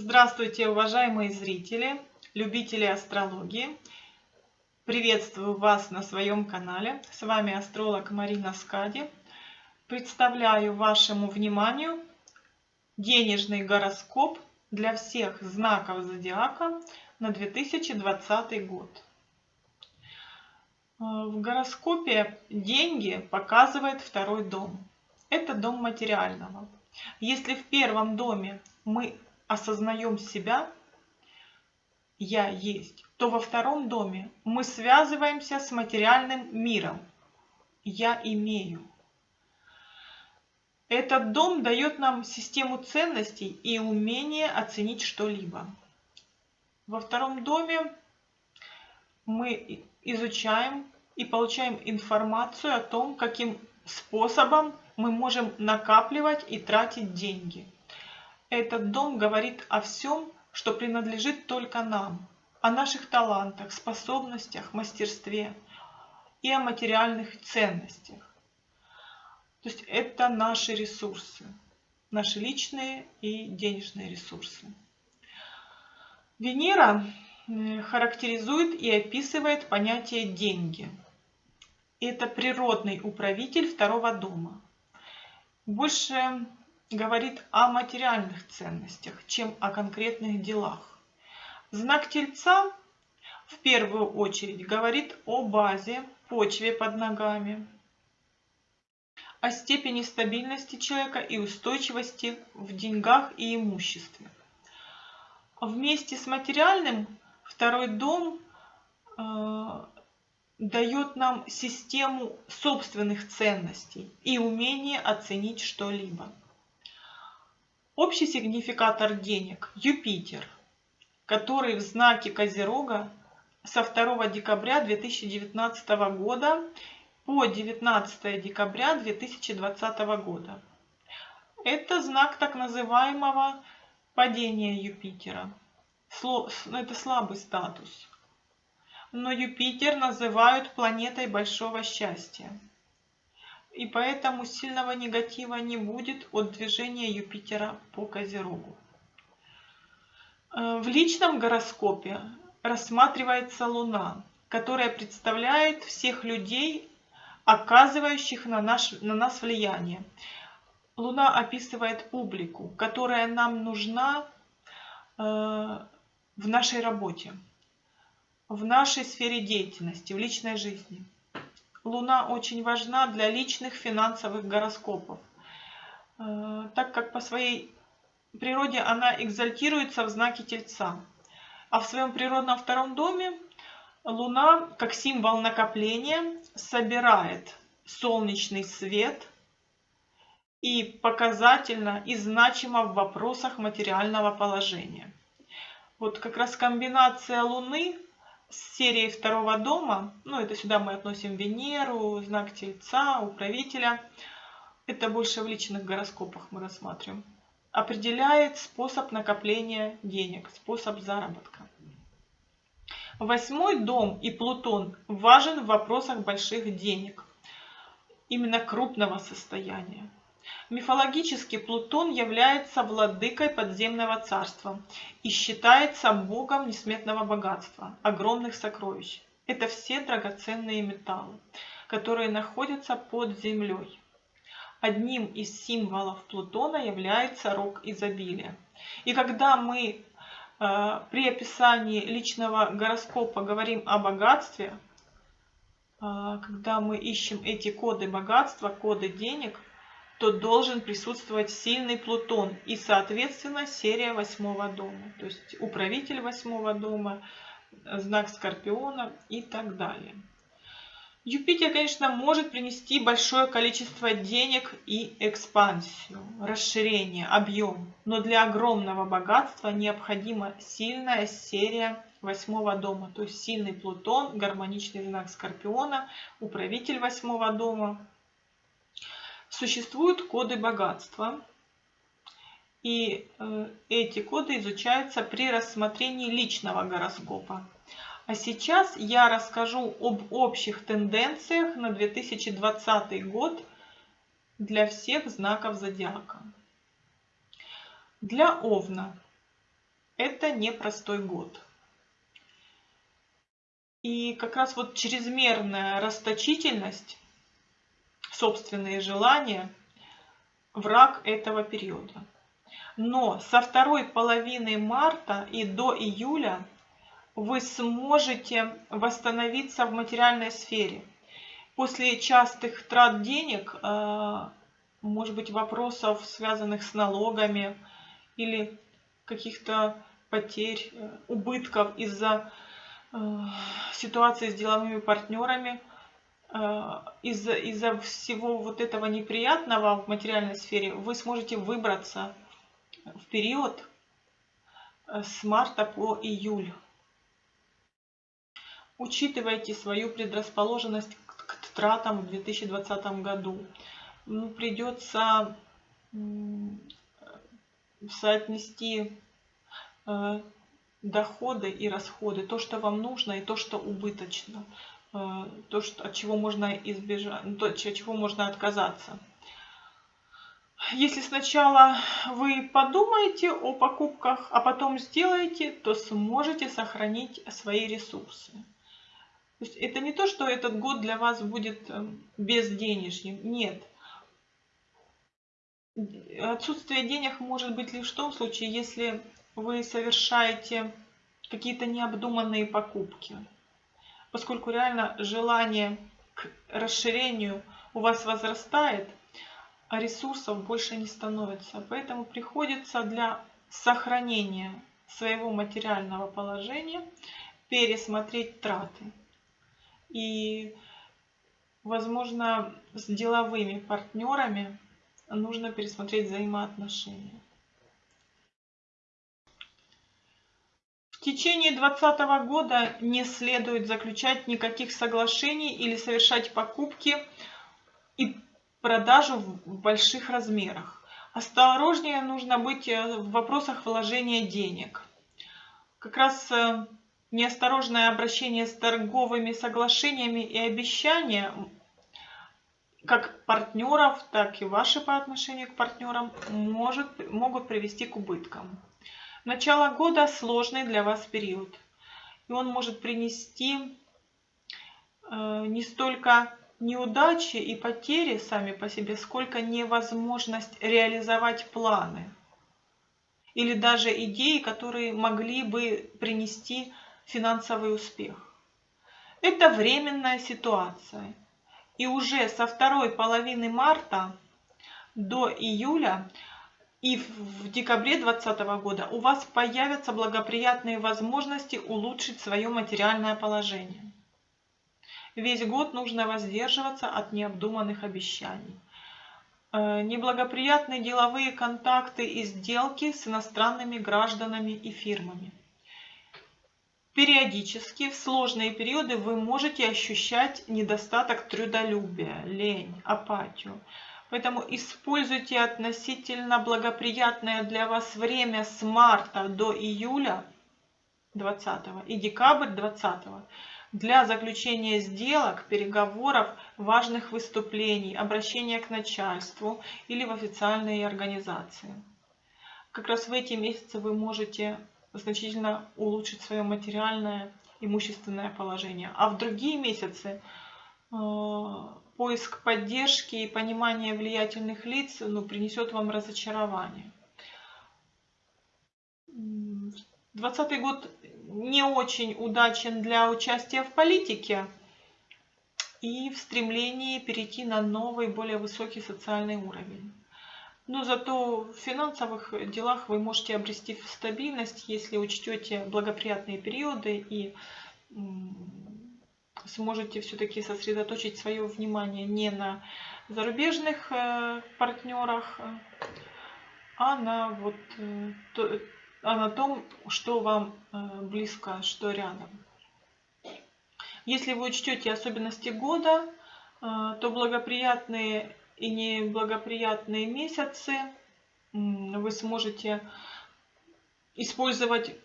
Здравствуйте, уважаемые зрители, любители астрологии. Приветствую вас на своем канале. С вами астролог Марина Скади. Представляю вашему вниманию денежный гороскоп для всех знаков зодиака на 2020 год. В гороскопе деньги показывает второй дом. Это дом материального. Если в первом доме мы осознаем себя, я есть, то во втором доме мы связываемся с материальным миром. Я имею. Этот дом дает нам систему ценностей и умение оценить что-либо. Во втором доме мы изучаем и получаем информацию о том, каким способом мы можем накапливать и тратить деньги – этот дом говорит о всем, что принадлежит только нам, о наших талантах, способностях, мастерстве и о материальных ценностях. То есть это наши ресурсы, наши личные и денежные ресурсы. Венера характеризует и описывает понятие деньги. Это природный управитель второго дома. Больше говорит о материальных ценностях, чем о конкретных делах. Знак Тельца в первую очередь говорит о базе, почве под ногами, о степени стабильности человека и устойчивости в деньгах и имуществе. Вместе с материальным второй дом э, дает нам систему собственных ценностей и умение оценить что-либо. Общий сигнификатор денег – Юпитер, который в знаке Козерога со 2 декабря 2019 года по 19 декабря 2020 года. Это знак так называемого падения Юпитера. Это слабый статус. Но Юпитер называют планетой большого счастья и поэтому сильного негатива не будет от движения Юпитера по Козерогу. Э, в личном гороскопе рассматривается Луна, которая представляет всех людей, оказывающих на, наш, на нас влияние. Луна описывает публику, которая нам нужна э, в нашей работе, в нашей сфере деятельности, в личной жизни. Луна очень важна для личных финансовых гороскопов, э, так как по своей природе она экзальтируется в знаке Тельца. А в своем природном втором доме Луна, как символ накопления, собирает солнечный свет и показательно и значимо в вопросах материального положения. Вот как раз комбинация Луны с серией второго дома, ну это сюда мы относим Венеру, знак Тельца, управителя, это больше в личных гороскопах мы рассматриваем, определяет способ накопления денег, способ заработка. Восьмой дом и Плутон важен в вопросах больших денег, именно крупного состояния. Мифологически Плутон является владыкой подземного царства и считается богом несметного богатства, огромных сокровищ. Это все драгоценные металлы, которые находятся под землей. Одним из символов Плутона является рог изобилия. И когда мы э, при описании личного гороскопа говорим о богатстве, э, когда мы ищем эти коды богатства, коды денег – то должен присутствовать сильный Плутон и, соответственно, серия восьмого дома. То есть управитель восьмого дома, знак Скорпиона и так далее. Юпитер, конечно, может принести большое количество денег и экспансию, расширение, объем. Но для огромного богатства необходима сильная серия восьмого дома. То есть сильный Плутон, гармоничный знак Скорпиона, управитель восьмого дома, Существуют коды богатства, и э, эти коды изучаются при рассмотрении личного гороскопа. А сейчас я расскажу об общих тенденциях на 2020 год для всех знаков зодиака. Для Овна это непростой год. И как раз вот чрезмерная расточительность, собственные желания, враг этого периода. Но со второй половины марта и до июля вы сможете восстановиться в материальной сфере. После частых трат денег, э, может быть, вопросов, связанных с налогами или каких-то потерь, э, убытков из-за э, ситуации с деловыми партнерами, из-за из, всего вот этого неприятного в материальной сфере, вы сможете выбраться в период с марта по июль. Учитывайте свою предрасположенность к тратам в 2020 году. Ну, придется соотнести э, доходы и расходы, то, что вам нужно и то, что убыточно, э, то, что, от чего можно избежать, то, от чего можно отказаться. Если сначала вы подумаете о покупках, а потом сделаете, то сможете сохранить свои ресурсы. То есть это не то, что этот год для вас будет эм, безденежьем. Нет. Отсутствие денег может быть лишь в том случае, если вы совершаете какие-то необдуманные покупки. Поскольку реально желание к расширению у вас возрастает, а ресурсов больше не становится. Поэтому приходится для сохранения своего материального положения пересмотреть траты. И, возможно, с деловыми партнерами нужно пересмотреть взаимоотношения. В течение 2020 года не следует заключать никаких соглашений или совершать покупки и продажу в больших размерах. Осторожнее нужно быть э, в вопросах вложения денег. Как раз э, неосторожное обращение с торговыми соглашениями и обещания как партнеров, так и ваши по отношению к партнерам может, могут привести к убыткам. Начало года сложный для вас период. И он может принести э, не столько неудачи и потери сами по себе, сколько невозможность реализовать планы. Или даже идеи, которые могли бы принести финансовый успех. Это временная ситуация. И уже со второй половины марта до июля и в декабре 2020 года у вас появятся благоприятные возможности улучшить свое материальное положение. Весь год нужно воздерживаться от необдуманных обещаний. Э, неблагоприятные деловые контакты и сделки с иностранными гражданами и фирмами. Периодически в сложные периоды вы можете ощущать недостаток трудолюбия, лень, апатию. Поэтому используйте относительно благоприятное для вас время с марта до июля 20 и декабрь 20 для заключения сделок, переговоров, важных выступлений, обращения к начальству или в официальные организации. Как раз в эти месяцы вы можете значительно улучшить свое материальное имущественное положение. А в другие месяцы э, поиск поддержки и понимание влиятельных лиц ну, принесет вам разочарование. 2020 год не очень удачен для участия в политике и в стремлении перейти на новый, более высокий социальный уровень. Но зато в финансовых делах вы можете обрести стабильность, если учтете благоприятные периоды и сможете все-таки сосредоточить свое внимание не на зарубежных э, партнерах, а на, вот, э, а на том, что вам э, близко, что рядом. Если вы учтете особенности года, то благоприятные и неблагоприятные месяцы вы сможете использовать,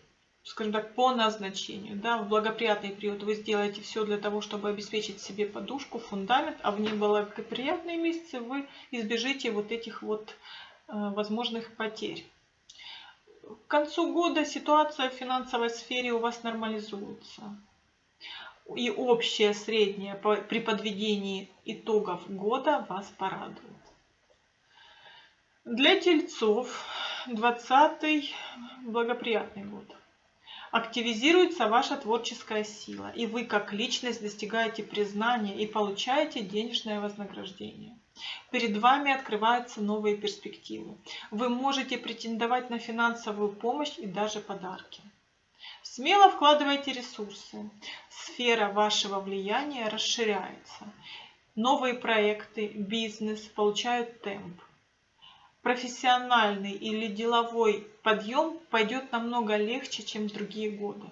скажем так, по назначению. Да? В благоприятный период вы сделаете все для того, чтобы обеспечить себе подушку, фундамент, а в неблагоприятные месяцы вы избежите вот этих вот э, возможных потерь. к концу года ситуация в финансовой сфере у вас нормализуется. И общее среднее при подведении итогов года вас порадует. Для тельцов 20 благоприятный год. Активизируется ваша творческая сила, и вы как личность достигаете признания и получаете денежное вознаграждение. Перед вами открываются новые перспективы. Вы можете претендовать на финансовую помощь и даже подарки. Смело вкладывайте ресурсы. Сфера вашего влияния расширяется. Новые проекты, бизнес получают темп. Профессиональный или деловой подъем пойдет намного легче, чем другие годы.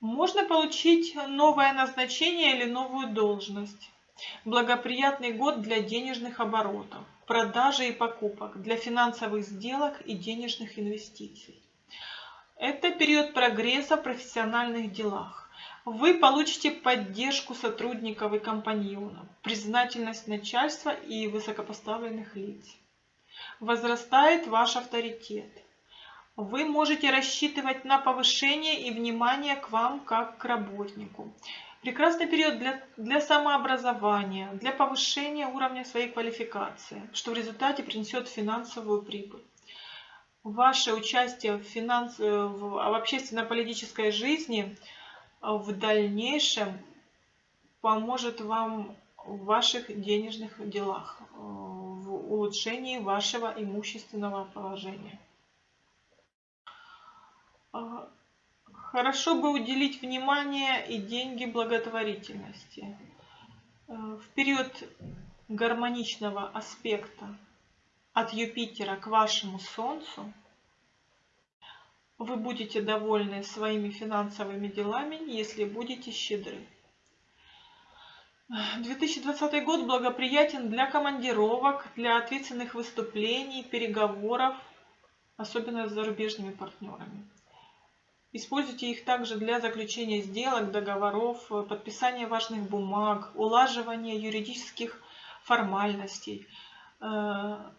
Можно получить новое назначение или новую должность. Благоприятный год для денежных оборотов, продажи и покупок, для финансовых сделок и денежных инвестиций. Это период прогресса в профессиональных делах. Вы получите поддержку сотрудников и компаньонов, признательность начальства и высокопоставленных лиц. Возрастает ваш авторитет. Вы можете рассчитывать на повышение и внимание к вам как к работнику. Прекрасный период для, для самообразования, для повышения уровня своей квалификации, что в результате принесет финансовую прибыль. Ваше участие в, финанс... в, в общественно-политической жизни в дальнейшем поможет вам в ваших денежных делах, в улучшении вашего имущественного положения. Хорошо бы уделить внимание и деньги благотворительности. Э, в период гармоничного аспекта от Юпитера к вашему Солнцу вы будете довольны своими финансовыми делами, если будете щедры. 2020 год благоприятен для командировок, для ответственных выступлений, переговоров, особенно с зарубежными партнерами. Используйте их также для заключения сделок, договоров, подписания важных бумаг, улаживания юридических формальностей. Э,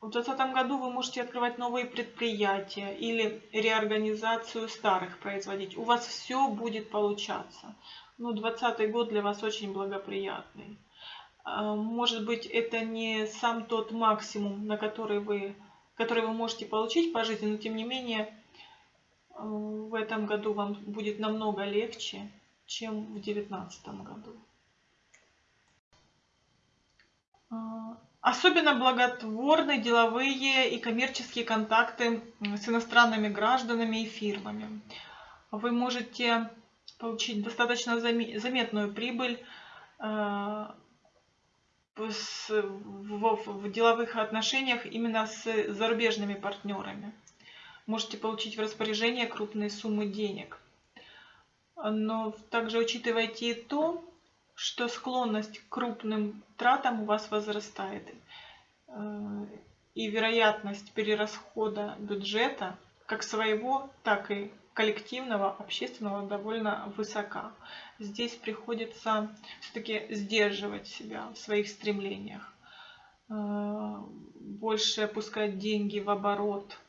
в 2020 году вы можете открывать новые предприятия или реорганизацию старых производить. У вас все будет получаться. Ну, 2020 год для вас очень благоприятный. Э, может быть, это не сам тот максимум, на который вы, который вы можете получить по жизни, но тем не менее в этом году вам будет намного легче, чем в 2019 году. А, особенно благотворны деловые и коммерческие контакты с иностранными гражданами и фирмами. Вы можете получить достаточно заметную прибыль а, в деловых отношениях именно с зарубежными партнерами можете получить в распоряжение крупные суммы денег. Но также учитывайте и то, что склонность к крупным тратам у вас возрастает. Э, и вероятность перерасхода бюджета, как своего, так и коллективного, общественного, довольно высока. Здесь приходится все-таки сдерживать себя в своих стремлениях. Э, больше опускать деньги в оборот –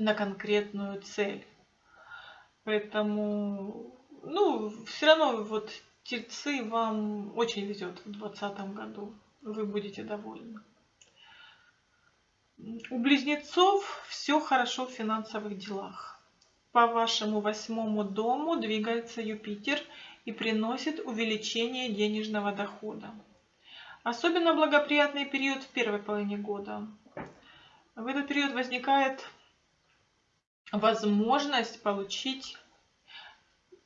на конкретную цель. Поэтому, ну, все равно вот тельцы вам очень везет в 2020 году. Вы будете довольны. У близнецов все хорошо в финансовых делах. По вашему восьмому дому двигается Юпитер и приносит увеличение денежного дохода. Особенно благоприятный период в первой половине года. В этот период возникает возможность получить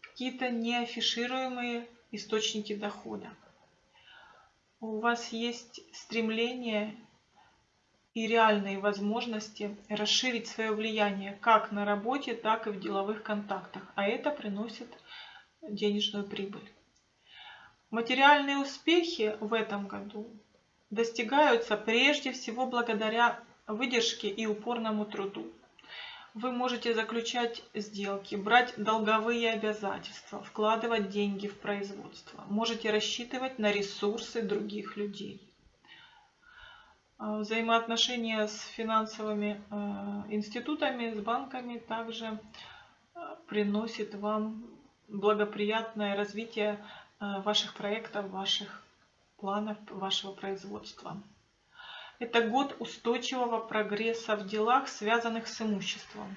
какие-то неафишируемые источники дохода. У вас есть стремление и реальные возможности расширить свое влияние как на работе, так и в деловых контактах, а это приносит денежную прибыль. Материальные успехи в этом году достигаются прежде всего благодаря выдержке и упорному труду. Вы можете заключать сделки, брать долговые обязательства, вкладывать деньги в производство. Можете рассчитывать на ресурсы других людей. А, взаимоотношения с финансовыми институтами, с банками также приносит вам благоприятное развитие ваших проектов, ваших планов, вашего производства. Это год устойчивого прогресса в делах, связанных с имуществом,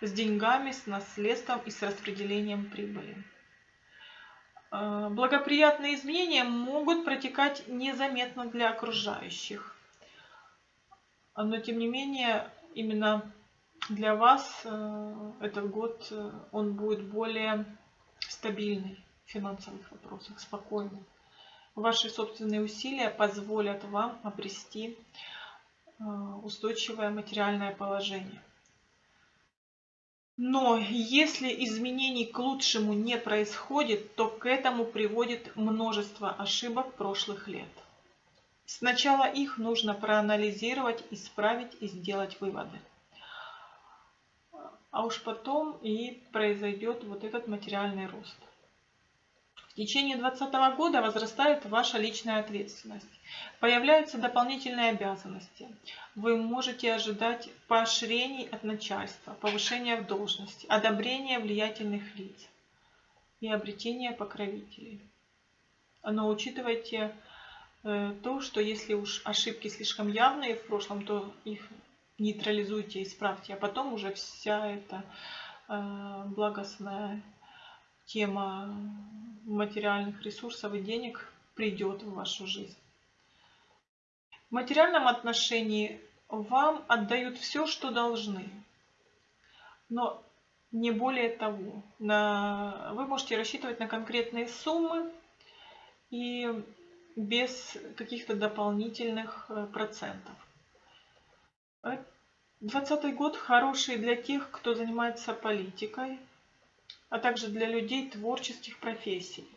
с деньгами, с наследством и с распределением прибыли. Благоприятные изменения могут протекать незаметно для окружающих. Но тем не менее, именно для вас э, этот год э, он будет более стабильный в финансовых вопросах, спокойный. Ваши собственные усилия позволят вам обрести э, устойчивое материальное положение. Но если изменений к лучшему не происходит, то к этому приводит множество ошибок прошлых лет. Сначала их нужно проанализировать, исправить и сделать выводы. А уж потом и произойдет вот этот материальный рост. В течение 2020 года возрастает ваша личная ответственность. Появляются дополнительные обязанности. Вы можете ожидать поощрений от начальства, повышения в должности, одобрения влиятельных лиц и обретения покровителей. Но учитывайте то, что если уж ошибки слишком явные в прошлом, то их нейтрализуйте, исправьте, а потом уже вся эта э, благостная тема материальных ресурсов и денег придет в вашу жизнь. В материальном отношении вам отдают все, что должны, но не более того. На... Вы можете рассчитывать на конкретные суммы и без каких-то дополнительных э, процентов. 2020 год хороший для тех, кто занимается политикой, а также для людей творческих профессий.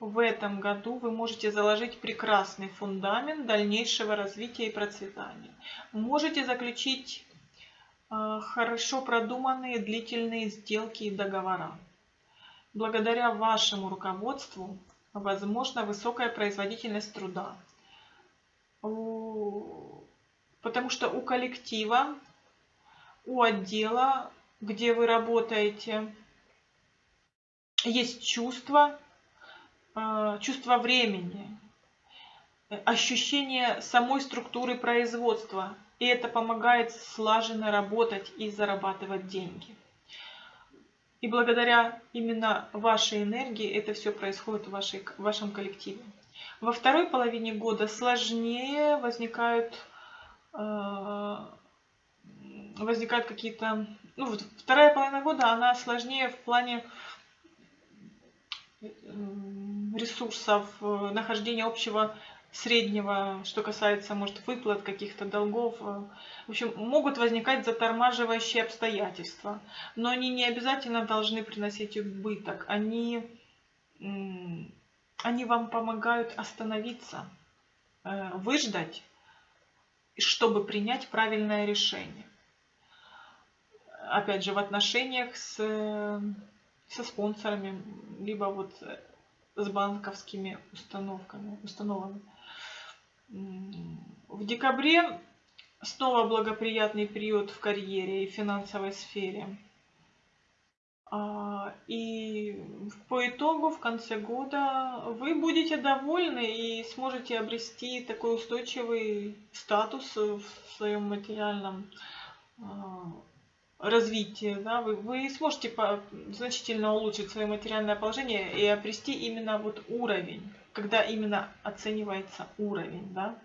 В этом году вы можете заложить прекрасный фундамент дальнейшего развития и процветания. Можете заключить э, хорошо продуманные длительные сделки и договора. Благодаря вашему руководству возможна высокая производительность труда. Потому что у коллектива, у отдела, где вы работаете, есть чувство, а, чувство времени, ощущение самой структуры производства. И это помогает слаженно работать и зарабатывать деньги. И благодаря именно вашей энергии это все происходит в, вашей, в вашем коллективе. Во второй половине года сложнее возникают, э, возникают какие-то... Ну, вторая половина года, она сложнее в плане ресурсов, э, нахождения общего среднего, что касается, может, выплат каких-то долгов. В общем, могут возникать затормаживающие обстоятельства, но они не обязательно должны приносить убыток. Они, они вам помогают остановиться, э, выждать, чтобы принять правильное решение. Опять же, в отношениях с со спонсорами, либо вот с банковскими установками, установами. В декабре снова благоприятный период в карьере и финансовой сфере. А, и по итогу, в конце года, вы будете довольны и сможете обрести такой устойчивый статус в своем материальном а, развитие, да, вы, сможете значительно улучшить свое материальное положение и обрести именно вот уровень, когда именно оценивается уровень, да.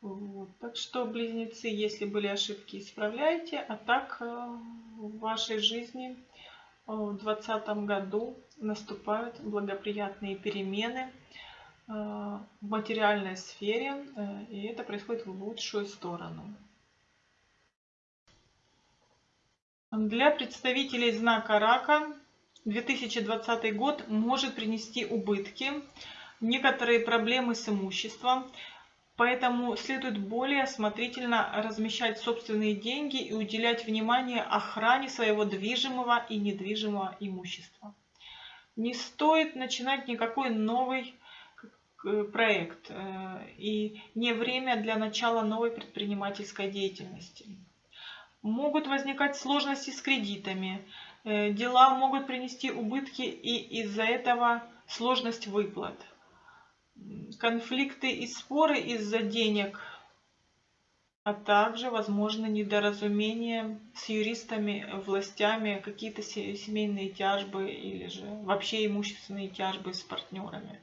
Вот. Так что, близнецы, если были ошибки, исправляйте, а так э, в вашей жизни э, в 2020 году наступают благоприятные перемены э, в материальной сфере, и это происходит в лучшую сторону. Для представителей знака рака 2020 год может принести убытки, некоторые проблемы с имуществом, поэтому следует более осмотрительно размещать собственные деньги и уделять внимание охране своего движимого и недвижимого имущества. Не стоит начинать никакой новый проект и не время для начала новой предпринимательской деятельности. Могут возникать сложности с кредитами, дела могут принести убытки и из-за этого сложность выплат. Конфликты и споры из-за денег – а также возможны недоразумения с юристами, властями, какие-то семейные тяжбы или же вообще имущественные тяжбы с партнерами.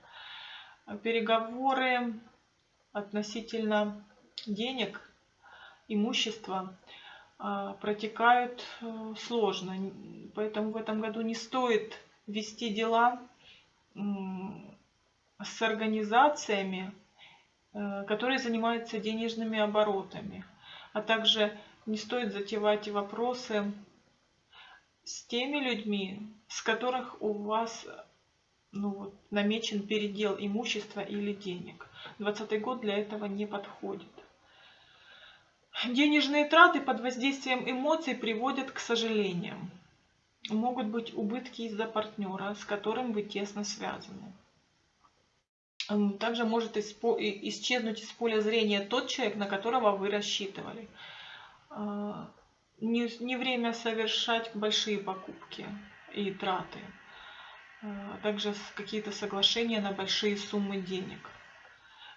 Переговоры относительно денег, имущества протекают э, сложно. Поэтому в этом году не стоит вести дела с организациями, Э, которые занимаются денежными оборотами. А также не стоит затевать вопросы с теми людьми, с которых у вас ну, вот, намечен передел имущества или денег. 2020 год для этого не подходит. Денежные траты под воздействием эмоций приводят к сожалениям. Могут быть убытки из-за партнера, с которым вы тесно связаны. Также может исчезнуть из поля зрения тот человек, на которого вы рассчитывали. А, не, время совершать большие покупки и траты. А также какие-то соглашения на большие суммы денег.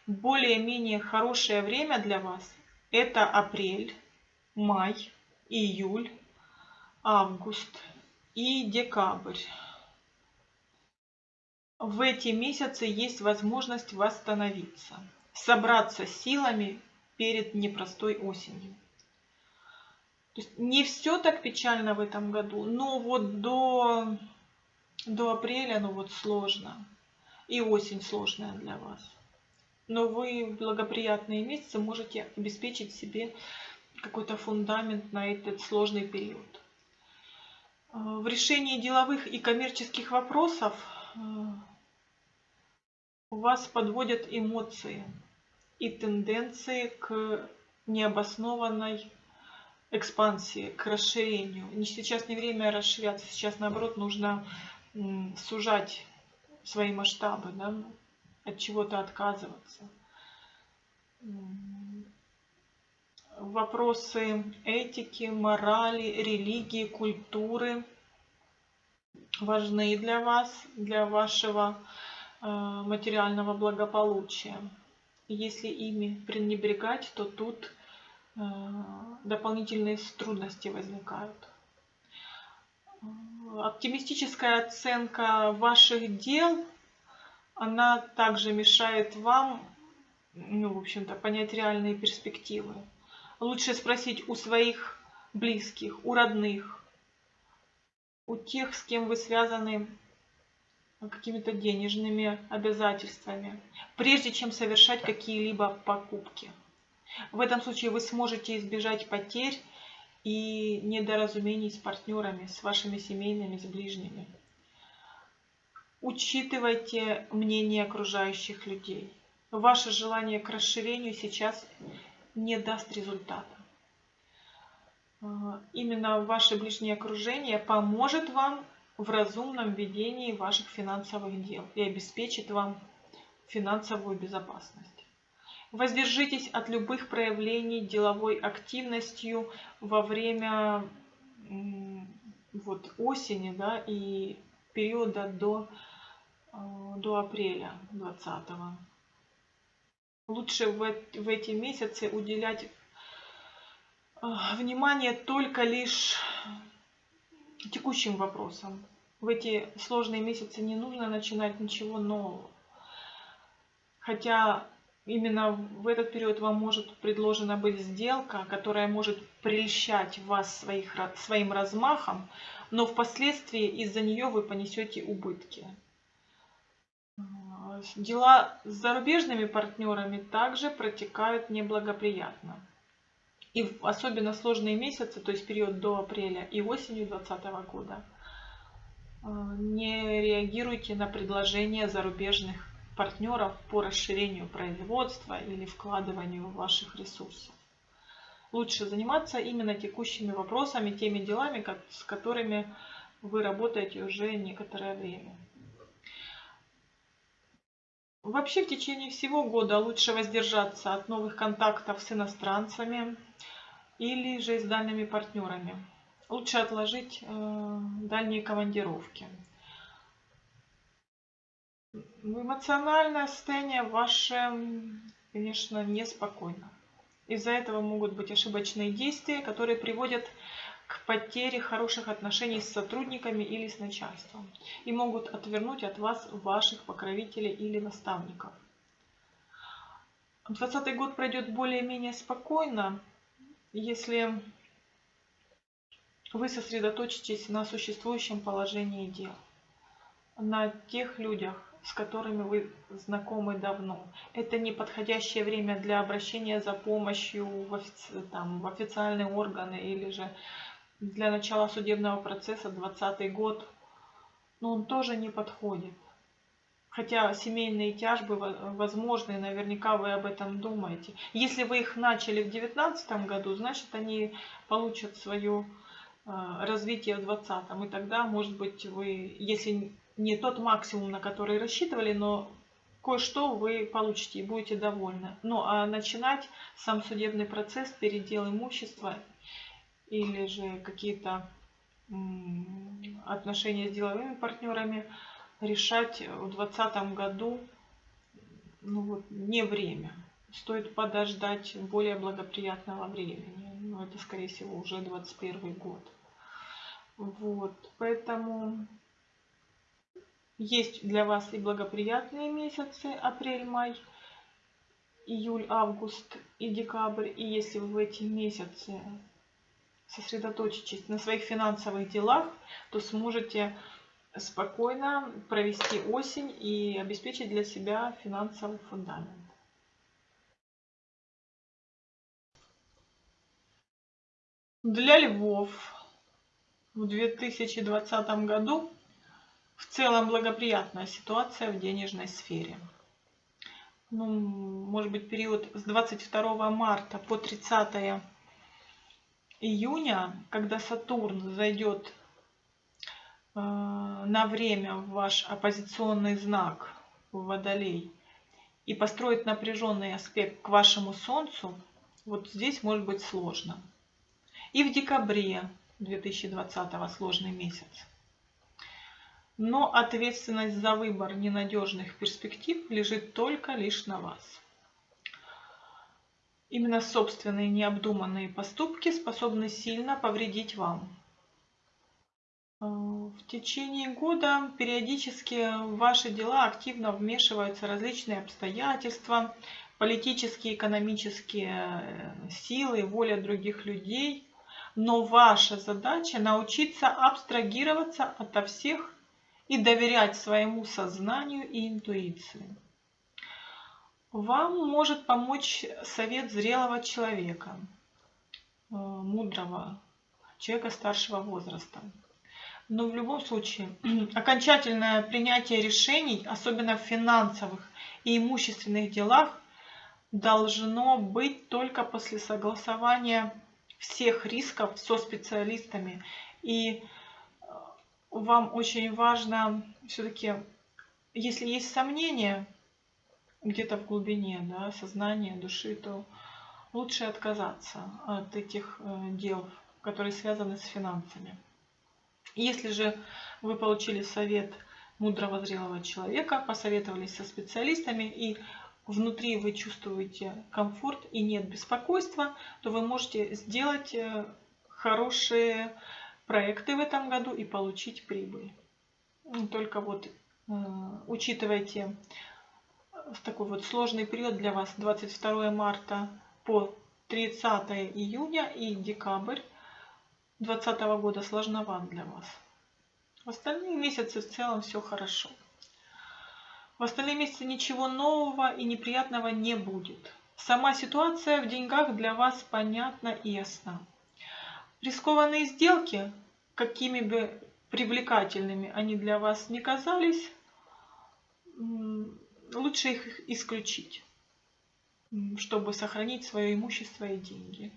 Более-менее хорошее время для вас – это апрель, май, июль, август и декабрь в эти месяцы есть возможность восстановиться, собраться силами перед непростой осенью. То есть не все так печально в этом году, но вот до, до апреля ну вот сложно. И осень сложная для вас. Но вы в благоприятные месяцы можете обеспечить себе какой-то фундамент на этот сложный период. В решении деловых и коммерческих вопросов э, вас подводят эмоции и тенденции к необоснованной экспансии, к расширению. Сейчас не время расширяться, сейчас наоборот нужно сужать свои масштабы, да, от чего-то отказываться. Вопросы этики, морали, религии, культуры важны для вас, для вашего Э, материального благополучия. Если ими пренебрегать, то тут э, дополнительные трудности возникают. Оптимистическая оценка ваших дел, она также мешает вам, ну, в общем-то, понять реальные перспективы. Лучше спросить у своих близких, у родных, у тех, с кем вы связаны какими-то денежными обязательствами, прежде чем совершать какие-либо покупки. В этом случае вы сможете избежать потерь и недоразумений с партнерами, с вашими семейными, с ближними. Учитывайте мнение окружающих людей. Ваше желание к расширению сейчас не даст результата. Именно ваше ближнее окружение поможет вам в разумном ведении ваших финансовых дел и обеспечит вам финансовую безопасность. Воздержитесь от любых проявлений деловой активностью во время вот, осени да, и периода до, до апреля 2020. Лучше в, в эти месяцы уделять э, внимание только лишь текущим вопросам. В эти сложные месяцы не нужно начинать ничего нового. Хотя именно в этот период вам может предложена быть сделка, которая может прельщать вас своих, своим размахом, но впоследствии из-за нее вы понесете убытки. Дела с зарубежными партнерами также протекают неблагоприятно. И в особенно сложные месяцы, то есть период до апреля и осенью 2020 года, э, не реагируйте на предложения зарубежных партнеров по расширению производства или вкладыванию ваших ресурсов. Лучше заниматься именно текущими вопросами, теми делами, с которыми вы работаете уже некоторое время. Вообще в течение всего года лучше воздержаться от новых контактов с иностранцами или же с дальними партнерами. Лучше отложить э, дальние командировки. Эмоциональное состояние ваше, конечно, неспокойно. Из-за этого могут быть ошибочные действия, которые приводят к потере хороших отношений с сотрудниками или с начальством и могут отвернуть от вас ваших покровителей или наставников. 2020 год пройдет более-менее спокойно, если вы сосредоточитесь на существующем положении дел, на тех людях, с которыми вы знакомы давно. Это не подходящее время для обращения за помощью в, офици... там, в официальные органы или же для начала судебного процесса 20 год. Но он тоже не подходит. Хотя семейные тяжбы возможны, наверняка вы об этом думаете. Если вы их начали в 2019 году, значит они получат свое а, развитие в 2020. И тогда, может быть, вы, если не тот максимум, на который рассчитывали, но кое-что вы получите и будете довольны. Ну а начинать сам судебный процесс, передел имущества или же какие-то отношения с деловыми партнерами решать в 2020 году ну вот, не время. Стоит подождать более благоприятного времени. Но это, скорее всего, уже 21 год. Вот, поэтому есть для вас и благоприятные месяцы, апрель-май, июль-август и декабрь. И если вы в эти месяцы сосредоточитесь на своих финансовых делах, то сможете спокойно провести осень и обеспечить для себя финансовый фундамент. Для львов в 2020 году в целом благоприятная ситуация в денежной сфере. Ну, может быть, период с 22 марта по 30 июня, когда Сатурн зайдет э, на время в ваш оппозиционный знак в Водолей и построит напряженный аспект к вашему Солнцу, вот здесь может быть сложно. И в декабре 2020 сложный месяц но ответственность за выбор ненадежных перспектив лежит только лишь на вас. Именно собственные необдуманные поступки способны сильно повредить вам. Э, в течение года периодически в ваши дела активно вмешиваются различные обстоятельства, политические, экономические э, силы, воля других людей. Но ваша задача научиться абстрагироваться ото всех и доверять своему сознанию и интуиции. Вам может помочь совет зрелого человека, э, мудрого, человека старшего возраста. Но в любом случае, окончательное принятие решений, особенно в финансовых и имущественных делах, должно быть только после согласования всех рисков со специалистами и вам очень важно все-таки, если есть сомнения где-то в глубине да, сознания, души, то лучше отказаться от этих э, дел, которые связаны с финансами. Если же вы получили совет мудрого зрелого человека, посоветовались со специалистами и внутри вы чувствуете комфорт и нет беспокойства, то вы можете сделать э, хорошие проекты в этом году и получить прибыль. Только вот э, учитывайте в такой вот сложный период для вас 22 марта по 30 июня и декабрь 2020 года сложноват для вас. В остальные месяцы в целом все хорошо. В остальные месяцы ничего нового и неприятного не будет. Сама ситуация в деньгах для вас понятна и ясна. Рискованные сделки, какими бы привлекательными они для вас не казались, лучше их исключить, чтобы сохранить свое имущество и деньги.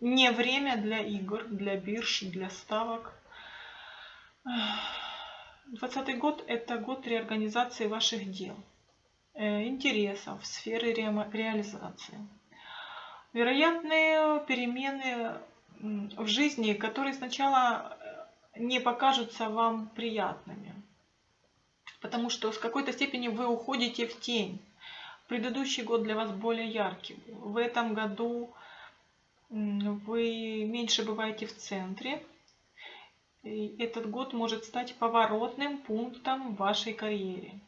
Не время для игр, для бирж, для ставок. 2020 год – это год реорганизации ваших дел. э, интересов, сферы реализации. Вероятные перемены в жизни, которые сначала э, не покажутся вам приятными. Потому что с какой-то степени вы уходите в тень. Предыдущий год для вас более яркий. В этом году вы меньше бываете в центре. И этот год может стать поворотным пунктом в вашей карьере.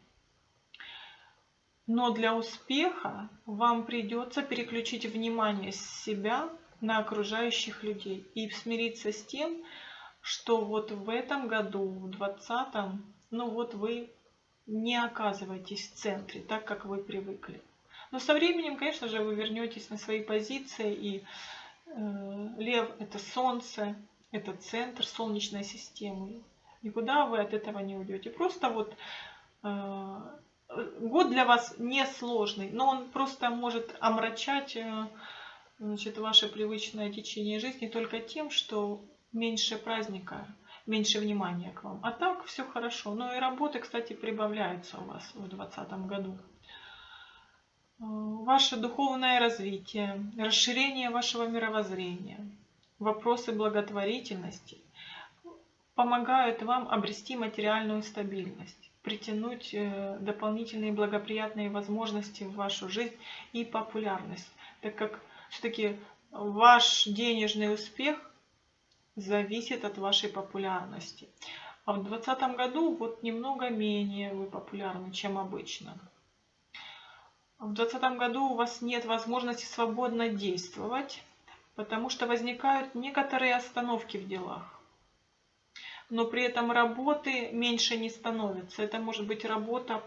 Но для успеха вам придется переключить внимание с себя на окружающих людей и смириться с тем, что вот в этом году, в 2020, ну вот вы не оказываетесь в центре, так как вы привыкли. Но со временем, конечно же, вы вернетесь на свои позиции, и э, лев – это солнце, это центр солнечной системы. Никуда вы от этого не уйдете. Просто вот э, год для вас не сложный, но он просто может омрачать э, значит, ваше привычное течение жизни только тем, что меньше праздника, меньше внимания к вам. А так все хорошо. Ну и работы, кстати, прибавляются у вас в 2020 году. Э, ваше духовное развитие, расширение вашего мировоззрения, вопросы благотворительности помогают вам обрести материальную стабильность притянуть э, дополнительные благоприятные возможности в вашу жизнь и популярность, так как все-таки ваш денежный успех зависит от вашей популярности. А в 2020 году вот немного менее вы популярны, чем обычно. В 2020 году у вас нет возможности свободно действовать, потому что возникают некоторые остановки в делах но при этом работы меньше не становится. Это может быть работа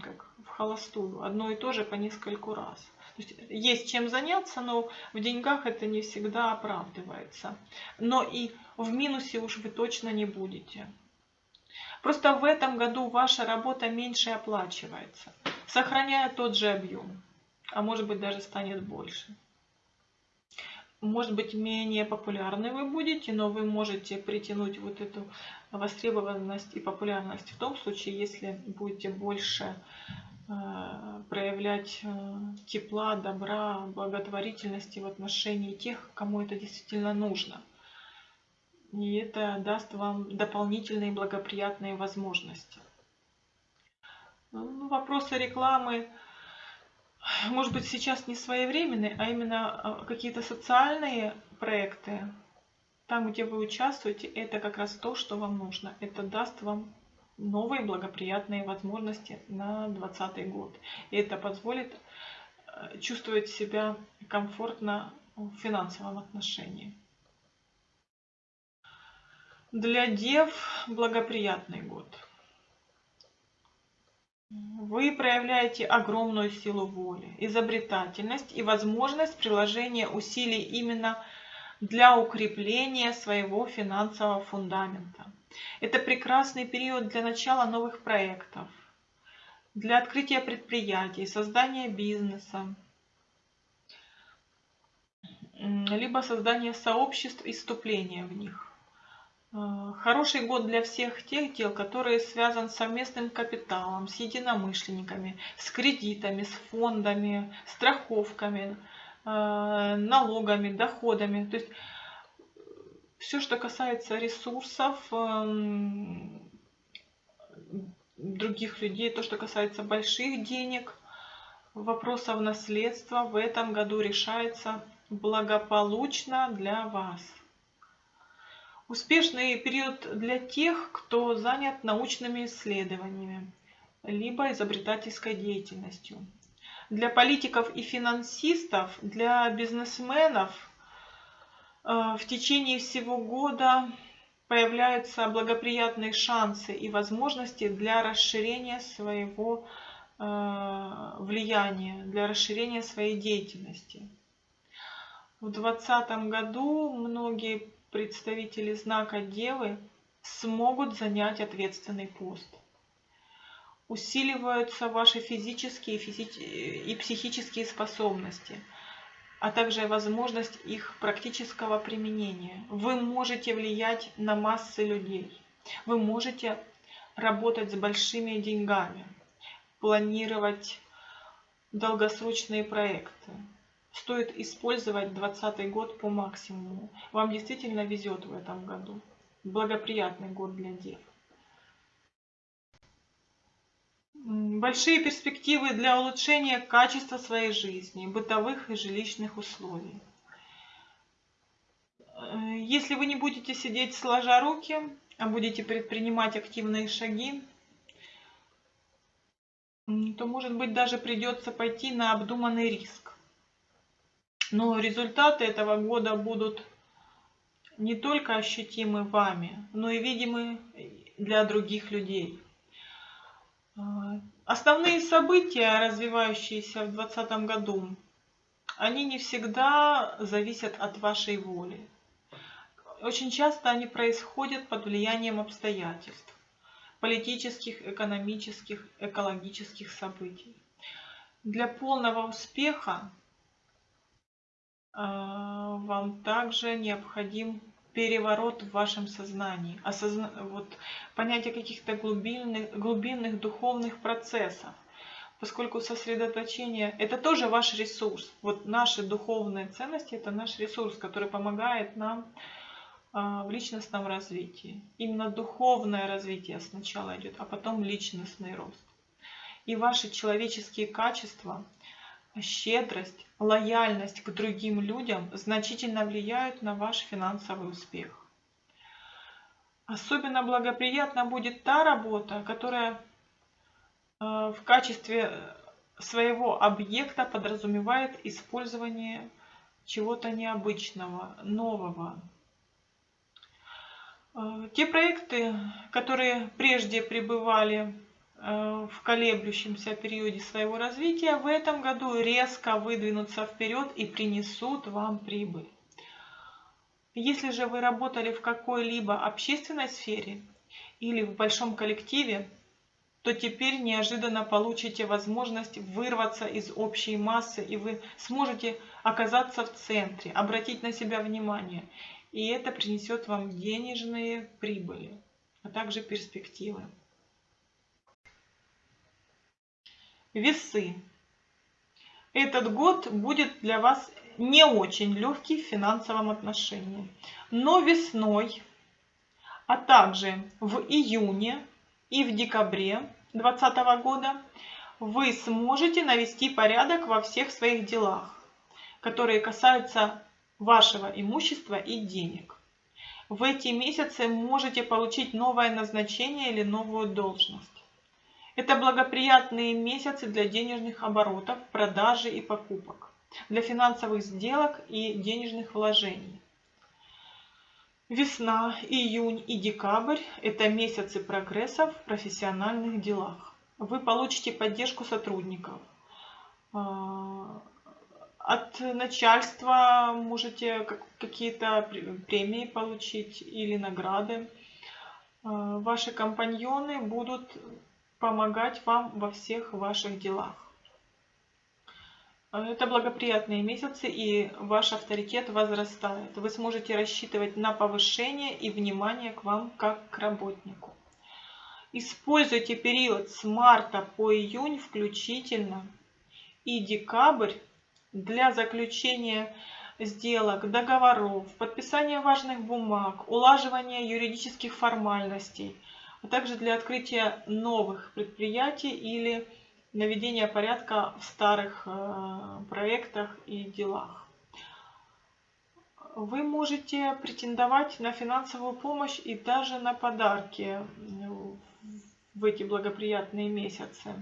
как в холостую, одно и то же по нескольку раз. Есть, есть чем заняться, но в деньгах это не всегда оправдывается. Но и в минусе уж вы точно не будете. Просто в этом году ваша работа меньше оплачивается, сохраняя тот же объем, а может быть даже станет больше может быть менее популярны вы будете, но вы можете притянуть вот эту востребованность и популярность в том случае, если будете больше проявлять э, тепла, добра, благотворительности в отношении тех, кому это действительно нужно. И это даст вам дополнительные благоприятные возможности. Ну, вопросы рекламы может быть, сейчас не своевременные, а именно а, какие-то социальные проекты, там, где вы участвуете, это как раз то, что вам нужно. Это даст вам новые благоприятные возможности на 2020 год. И это позволит э, чувствовать себя комфортно в финансовом отношении. Для дев благоприятный год. Вы проявляете огромную силу воли, изобретательность и возможность приложения усилий именно для укрепления своего финансового фундамента. Это прекрасный период для начала новых проектов, для открытия предприятий, создания бизнеса, либо создания сообществ и вступления в них. Э, хороший год для всех тех дел, которые связаны с совместным капиталом, с единомышленниками, с кредитами, с фондами, страховками, э, налогами, доходами. То есть все, что касается ресурсов эм, других людей, то, что касается больших денег, вопросов наследства в этом году решается благополучно для вас. Успешный период для тех, кто занят научными исследованиями, либо изобретательской деятельностью. Для политиков и финансистов, для бизнесменов в течение всего года появляются благоприятные шансы и возможности для расширения своего э, влияния, для расширения своей деятельности. В 2020 году многие представители знака Девы смогут занять ответственный пост. Усиливаются ваши физические и психические способности, а также возможность их практического применения. Вы можете влиять на массы людей. Вы можете работать с большими деньгами, планировать долгосрочные проекты. Стоит использовать 2020 год по максимуму. Вам действительно везет в этом году. Благоприятный год для дев. Большие перспективы для улучшения качества своей жизни, бытовых и жилищных условий. Э, если вы не будете сидеть сложа руки, а будете предпринимать активные шаги, то, может быть, даже придется пойти на обдуманный риск. Но результаты этого года будут не только ощутимы вами, но и видимы для других людей. А, основные события, развивающиеся в 2020 году, они не всегда зависят от вашей воли. Очень часто они происходят под влиянием обстоятельств, политических, экономических, экологических событий. Для полного успеха а, вам также необходим переворот в вашем сознании, осозна... вот, понятие каких-то глубинных, глубинных духовных процессов. Поскольку сосредоточение – это тоже ваш ресурс. Вот наши духовные ценности – это наш ресурс, который помогает нам а, в личностном развитии. Именно духовное развитие сначала идет, а потом личностный рост. И ваши человеческие качества – щедрость, лояльность к другим людям значительно влияют на ваш финансовый успех. Особенно благоприятна будет та работа, которая э, в качестве своего объекта подразумевает использование чего-то необычного, нового. Э, те проекты, которые прежде пребывали в колеблющемся периоде своего развития в этом году резко выдвинутся вперед и принесут вам прибыль. Если же вы работали в какой-либо общественной сфере или в большом коллективе, то теперь неожиданно получите возможность вырваться из общей массы, и вы сможете оказаться в центре, обратить на себя внимание. И это принесет вам денежные прибыли, а также перспективы. Весы. Этот год будет для вас не очень легкий в финансовом отношении. Но весной, а также в июне и в декабре 2020 года вы сможете навести порядок во всех своих делах, которые касаются вашего имущества и денег. В эти месяцы можете получить новое назначение или новую должность. Это благоприятные месяцы для денежных оборотов, продажи и покупок, для финансовых сделок и денежных вложений. Весна, июнь и декабрь – это месяцы прогресса в профессиональных делах. Вы получите поддержку сотрудников. А, от начальства можете какие-то премии получить или награды. А, ваши компаньоны будут помогать вам во всех ваших делах. Это благоприятные месяцы, и ваш авторитет возрастает. Вы сможете рассчитывать на повышение и внимание к вам как к работнику. Используйте период с марта по июнь включительно и декабрь для заключения сделок, договоров, подписания важных бумаг, улаживания юридических формальностей – а также для открытия новых предприятий или наведения порядка в старых э, проектах и делах. Вы можете претендовать на финансовую помощь и даже на подарки в эти благоприятные месяцы.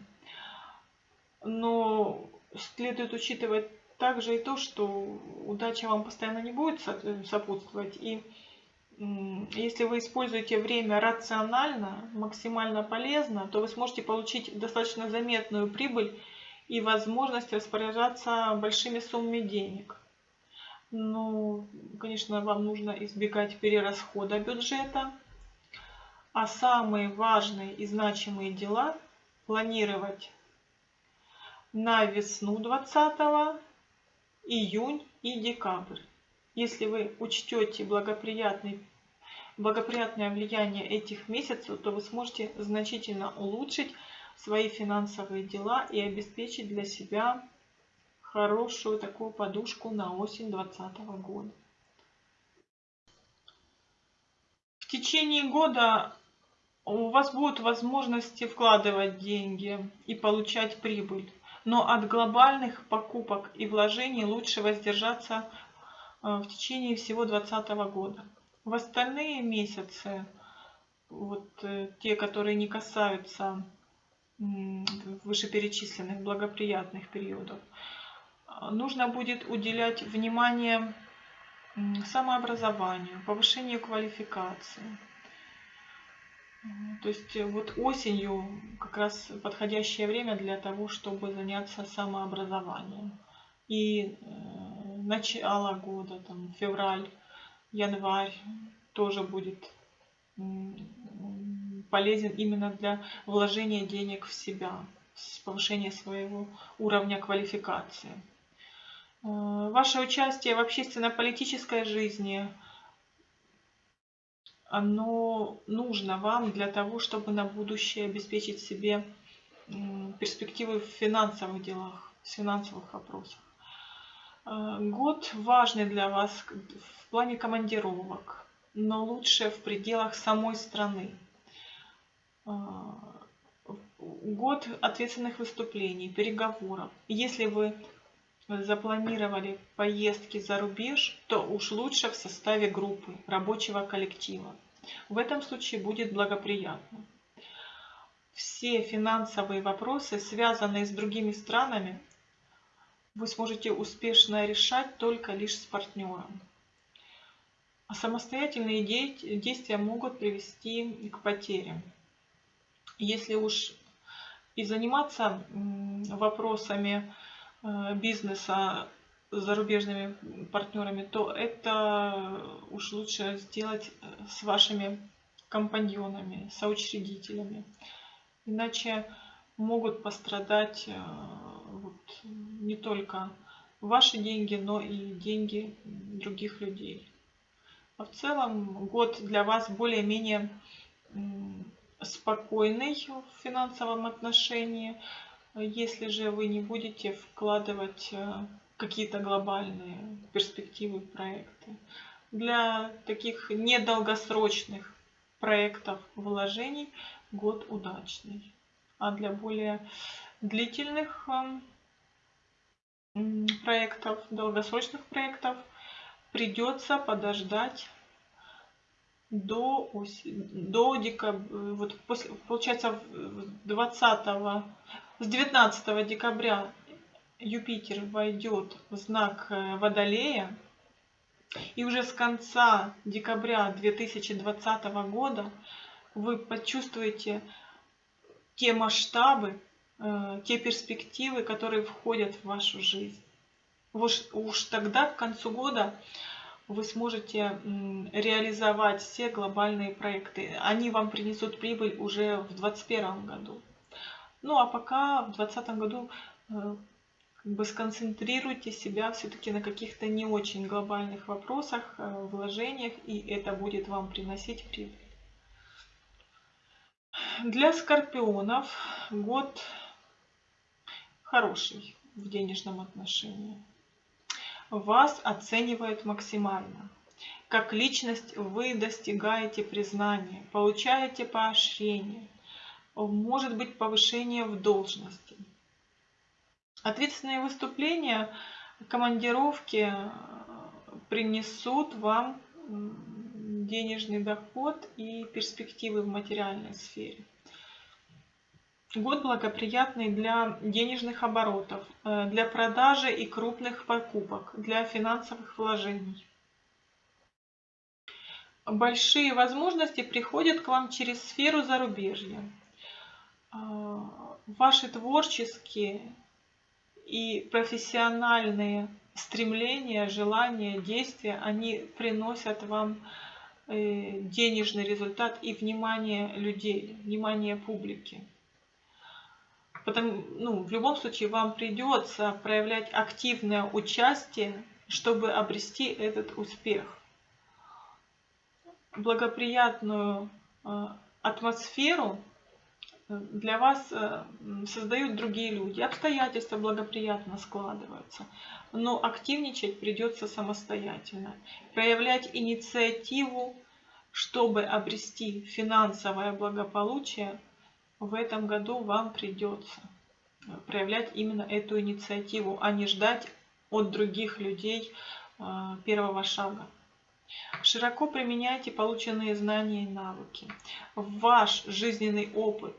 Но следует учитывать также и то, что удача вам постоянно не будет сопутствовать. И если вы используете время рационально, максимально полезно, то вы сможете получить достаточно заметную прибыль и возможность распоряжаться большими суммами денег. Ну, конечно, вам нужно избегать перерасхода бюджета, а самые важные и значимые дела планировать на весну 20 июнь и декабрь. Если вы учтете благоприятный благоприятное влияние этих месяцев, то вы сможете значительно улучшить свои финансовые дела и обеспечить для себя хорошую такую подушку на осень 2020 года. В течение года у вас будут возможности вкладывать деньги и получать прибыль. Но от глобальных покупок и вложений лучше воздержаться э, в течение всего 2020 года. В остальные месяцы, вот э, те, которые не касаются вышеперечисленных благоприятных периодов, нужно будет уделять внимание самообразованию, повышению квалификации. То есть э, вот осенью как раз подходящее время для того, чтобы заняться самообразованием. И э, начало года, там, февраль, январь тоже будет полезен именно для вложения денег в себя, повышения своего уровня квалификации. Э, ваше участие в общественно-политической жизни, оно нужно вам для того, чтобы на будущее обеспечить себе перспективы в финансовых делах, в финансовых вопросах. Э, год важный для вас в плане командировок, но лучше в пределах самой страны. Э, год ответственных выступлений, переговоров. Если вы запланировали поездки за рубеж, то уж лучше в составе группы, рабочего коллектива. В этом случае будет благоприятно. Все финансовые вопросы, связанные с другими странами, вы сможете успешно решать только лишь с партнером. А самостоятельные действия могут привести к потерям. Если уж и заниматься вопросами Э, бизнеса с зарубежными партнерами, то это уж лучше сделать э, с вашими компаньонами, соучредителями. Иначе могут пострадать э, вот, не только ваши деньги, но и деньги других людей. А в целом год для вас более-менее спокойный в финансовом отношении. Если же вы не будете вкладывать э, какие-то глобальные перспективы проекты. Для таких недолгосрочных проектов вложений год удачный. А для более длительных эм, проектов, долгосрочных проектов придется подождать до, до декабря, вот после, получается 20 с 19 декабря Юпитер войдет в знак э, Водолея. И уже с конца декабря 2020 года вы почувствуете те масштабы, э, те перспективы, которые входят в вашу жизнь. Уж, уж тогда, к концу года, вы сможете реализовать все глобальные проекты. Они вам принесут прибыль уже в 2021 году. Ну а пока в 2020 году э, как бы сконцентрируйте себя все-таки на каких-то не очень глобальных вопросах, э, вложениях, и это будет вам приносить прибыль. Для скорпионов год хороший в денежном отношении. Вас оценивают максимально. Как личность вы достигаете признания, получаете поощрение – может быть повышение в должности. Ответственные выступления, командировки э, принесут вам денежный доход и перспективы в материальной сфере. Год благоприятный для денежных оборотов, э, для продажи и крупных покупок, для финансовых вложений. Большие возможности приходят к вам через сферу зарубежья. А, ваши творческие и профессиональные стремления, желания, действия, они приносят вам э, денежный результат и внимание людей, внимание публики. Потому, ну, в любом случае вам придется проявлять активное участие, чтобы обрести этот успех. Благоприятную э, атмосферу для вас создают другие люди, обстоятельства благоприятно складываются, но активничать придется самостоятельно, проявлять инициативу, чтобы обрести финансовое благополучие, в этом году вам придется проявлять именно эту инициативу, а не ждать от других людей первого шага. Широко применяйте полученные знания и навыки. Ваш жизненный опыт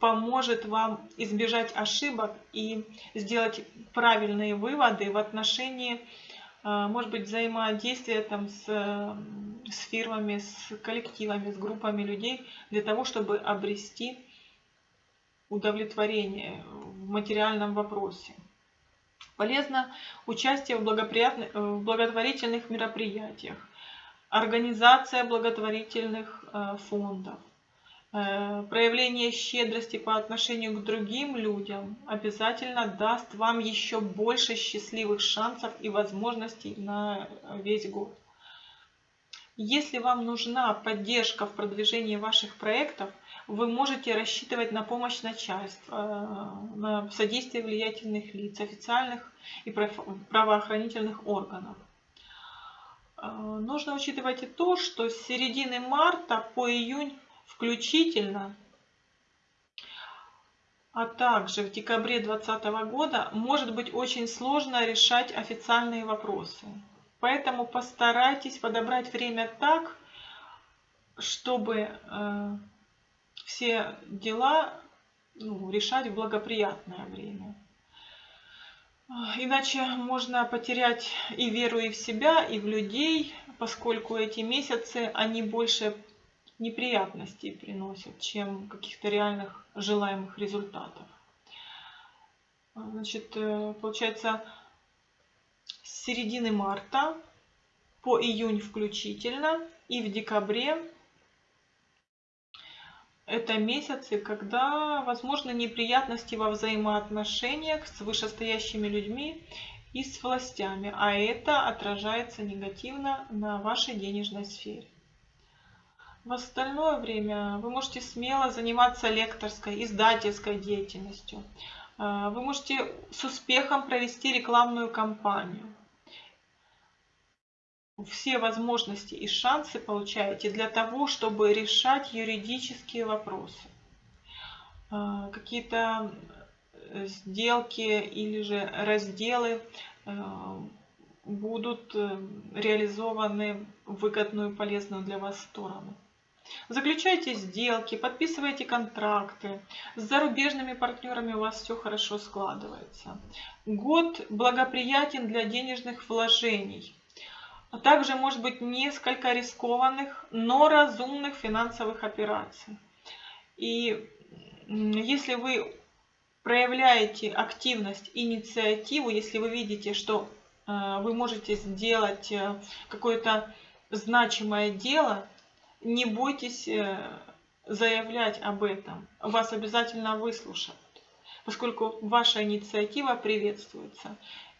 поможет вам избежать ошибок и сделать правильные выводы в отношении, а, может быть, взаимодействия там с, с фирмами, с коллективами, с группами людей, для того, чтобы обрести удовлетворение в материальном вопросе. Полезно участие в, э, в благотворительных мероприятиях, организация благотворительных э, фондов, э, проявление щедрости по отношению к другим людям обязательно даст вам еще больше счастливых шансов и возможностей на весь год. Если вам нужна поддержка в продвижении ваших проектов – вы можете рассчитывать на помощь начальства, э, на содействие влиятельных лиц, официальных и правоохранительных органов. Э, нужно учитывать и то, что с середины марта по июнь включительно, а также в декабре 2020 года может быть очень сложно решать официальные вопросы. Поэтому постарайтесь подобрать время так, чтобы э, все дела ну, решать в благоприятное время. Иначе можно потерять и веру и в себя, и в людей, поскольку эти месяцы, они больше неприятностей приносят, чем каких-то реальных желаемых результатов. Значит, э, получается, с середины марта по июнь включительно и в декабре это месяцы, когда возможны неприятности во взаимоотношениях с вышестоящими людьми и с властями, а это отражается негативно на вашей денежной сфере. В остальное время вы можете смело заниматься лекторской, издательской деятельностью. Э, вы можете с успехом провести рекламную кампанию все возможности и шансы получаете для того, чтобы решать юридические вопросы. А, какие-то э, сделки или же разделы э, будут э, реализованы в выгодную и полезную для вас сторону. Заключайте сделки, подписывайте контракты. С зарубежными партнерами у вас все хорошо складывается. Год благоприятен для денежных вложений а также может быть несколько рискованных, но разумных финансовых операций. И если вы проявляете активность, инициативу, если вы видите, что э, вы можете сделать э, какое-то значимое дело, не бойтесь э, заявлять об этом. Вас обязательно выслушают, поскольку ваша инициатива приветствуется.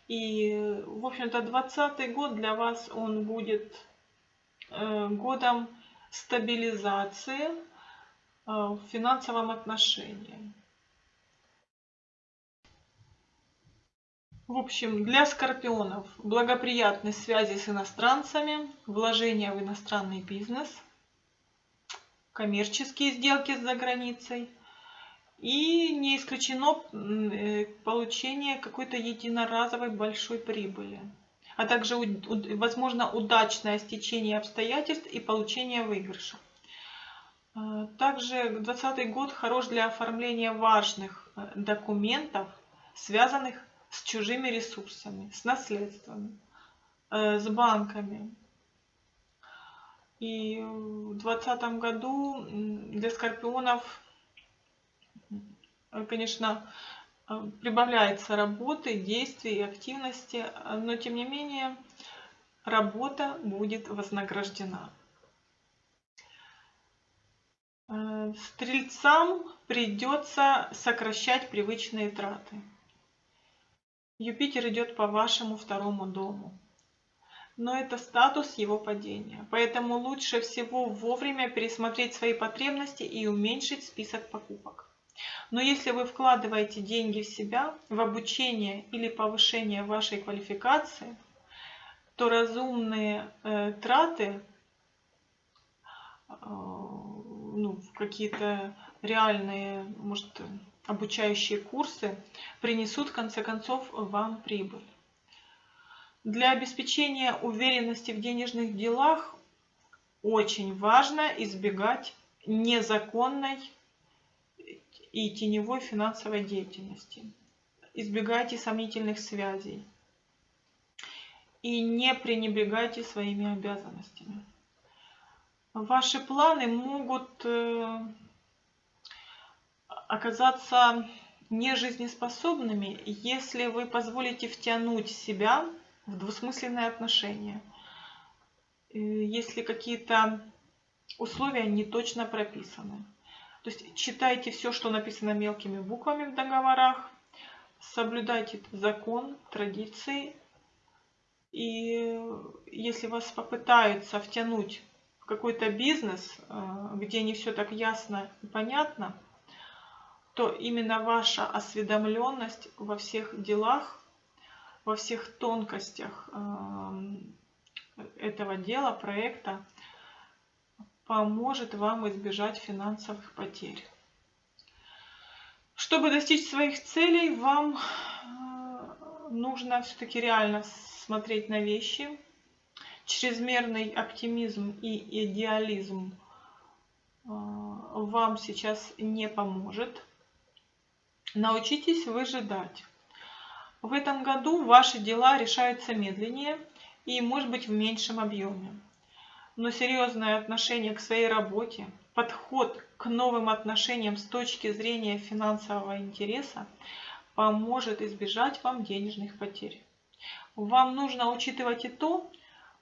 И, в общем-то, 2020 год для вас он будет э, годом стабилизации э, в финансовом отношении. В общем, для скорпионов благоприятны связи с иностранцами, вложения в иностранный бизнес, коммерческие сделки за границей – и не исключено э, получение какой-то единоразовой большой прибыли, а также, возможно, удачное стечение обстоятельств и получение выигрыша. Э, также 2020 год хорош для оформления важных э, документов, связанных с чужими ресурсами, с наследствами, с банками. И в 2020 году для скорпионов Э, конечно, э, прибавляется работы, действий и активности, но тем не менее работа будет вознаграждена. Э, стрельцам придется сокращать привычные траты. Юпитер идет по вашему второму дому. Но это статус его падения. Поэтому лучше всего вовремя пересмотреть свои потребности и уменьшить список покупок. Но если вы вкладываете деньги в себя, в обучение или повышение вашей квалификации, то разумные э, траты э, ну, какие-то реальные, может, обучающие курсы принесут в конце концов вам прибыль. Для обеспечения уверенности в денежных делах очень важно избегать незаконной и теневой финансовой деятельности. Избегайте сомнительных связей и не пренебрегайте своими обязанностями. Ваши планы могут э, оказаться нежизнеспособными, если вы позволите втянуть себя в двусмысленные отношения, э, если какие-то условия не точно прописаны. То есть читайте все, что написано мелкими буквами в договорах, соблюдайте закон, традиции. И если вас попытаются втянуть в какой-то бизнес, э, где не все так ясно и понятно, то именно ваша осведомленность во всех делах, во всех тонкостях эм, этого дела, проекта, поможет вам избежать финансовых потерь. Чтобы достичь своих целей, вам э, нужно все-таки реально смотреть на вещи. Чрезмерный оптимизм и идеализм э, вам сейчас не поможет. Научитесь выжидать. В этом году ваши дела решаются медленнее и, может быть, в меньшем объеме. Но серьезное отношение к своей работе, подход к новым отношениям с точки зрения финансового интереса поможет избежать вам денежных потерь. Вам нужно учитывать и то,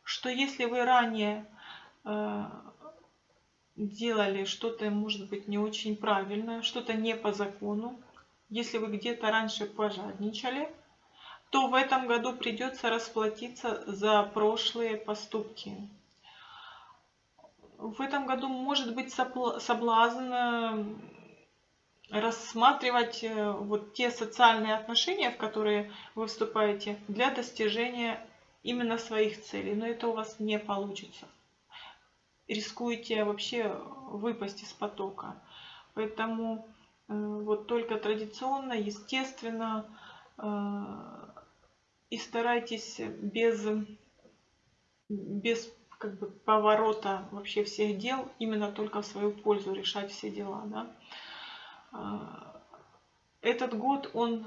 что если вы ранее э, делали что-то, может быть, не очень правильное, что-то не по закону, если вы где-то раньше пожадничали, то в этом году придется расплатиться за прошлые поступки. В этом году может быть соблазн э, рассматривать э, вот те социальные отношения, в которые вы вступаете, для достижения именно своих целей. Но это у вас не получится. Рискуете вообще выпасть из потока. Поэтому Э, вот только традиционно, естественно, э, и старайтесь без, без как бы, поворота вообще всех дел, именно только в свою пользу решать все дела. Да? Э, этот год он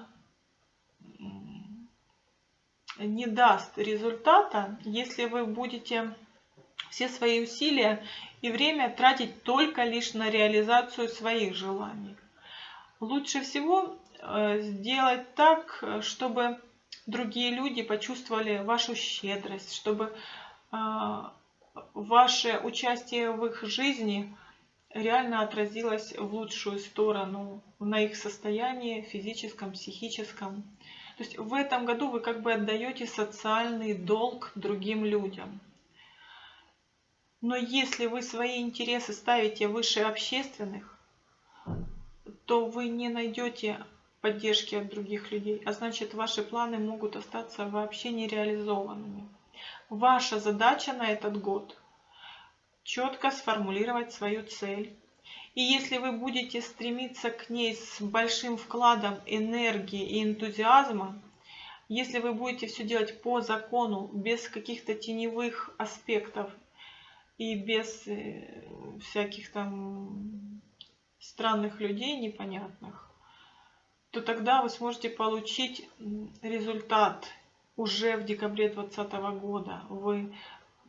не даст результата, если вы будете все свои усилия и время тратить только лишь на реализацию своих желаний. Лучше всего э, сделать так, чтобы другие люди почувствовали вашу щедрость, чтобы э, ваше участие в их жизни реально отразилось в лучшую сторону на их состоянии физическом, психическом. То есть в этом году вы как бы отдаете социальный долг другим людям. Но если вы свои интересы ставите выше общественных, то вы не найдете поддержки от других людей, а значит ваши планы могут остаться вообще нереализованными. Ваша задача на этот год четко сформулировать свою цель. И если вы будете стремиться к ней с большим вкладом энергии и энтузиазма, если вы будете все делать по закону, без каких-то теневых аспектов и без э, всяких там странных людей непонятных, то тогда вы сможете получить результат уже в декабре 2020 года. Вы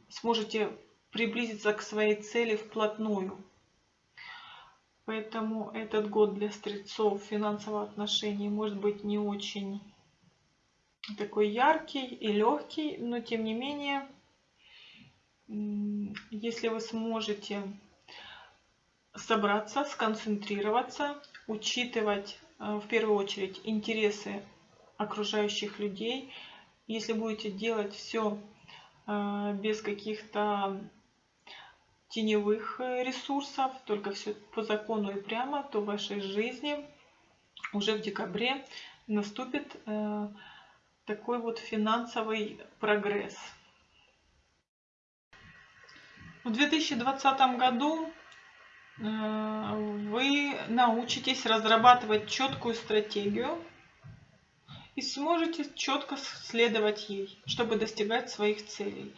сможете приблизиться к своей цели вплотную. Поэтому этот год для стрельцов финансовых отношений может быть не очень такой яркий и легкий, но тем не менее, если вы сможете собраться, сконцентрироваться, учитывать в первую очередь интересы окружающих людей. Если будете делать все э, без каких-то теневых э, ресурсов, только все по закону и прямо, то в вашей жизни уже в декабре наступит э, такой вот финансовый прогресс. В 2020 году вы научитесь разрабатывать четкую стратегию и сможете четко следовать ей, чтобы достигать своих целей.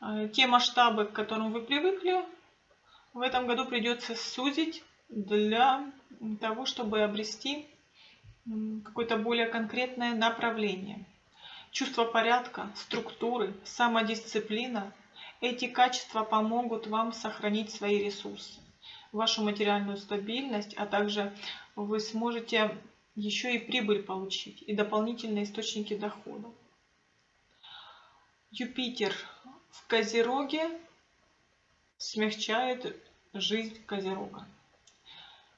Э, те масштабы, к которым вы привыкли, в этом году придется сузить для того, чтобы обрести какое-то более конкретное направление. Чувство порядка, структуры, самодисциплина – эти качества помогут вам сохранить свои ресурсы, вашу материальную стабильность, а также вы сможете еще и прибыль получить и дополнительные источники дохода. Юпитер в Козероге смягчает жизнь Козерога,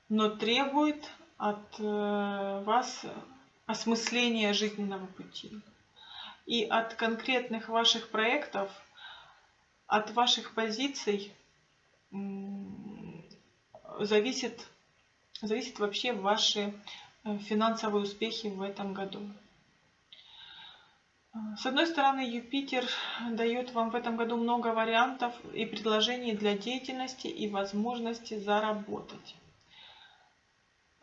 но требует от э, вас осмысления жизненного пути. И от конкретных ваших проектов, от ваших позиций зависит, зависит вообще ваши Э, финансовые успехи в этом году. С одной стороны, Юпитер дает вам в этом году много вариантов и предложений для деятельности и возможности заработать.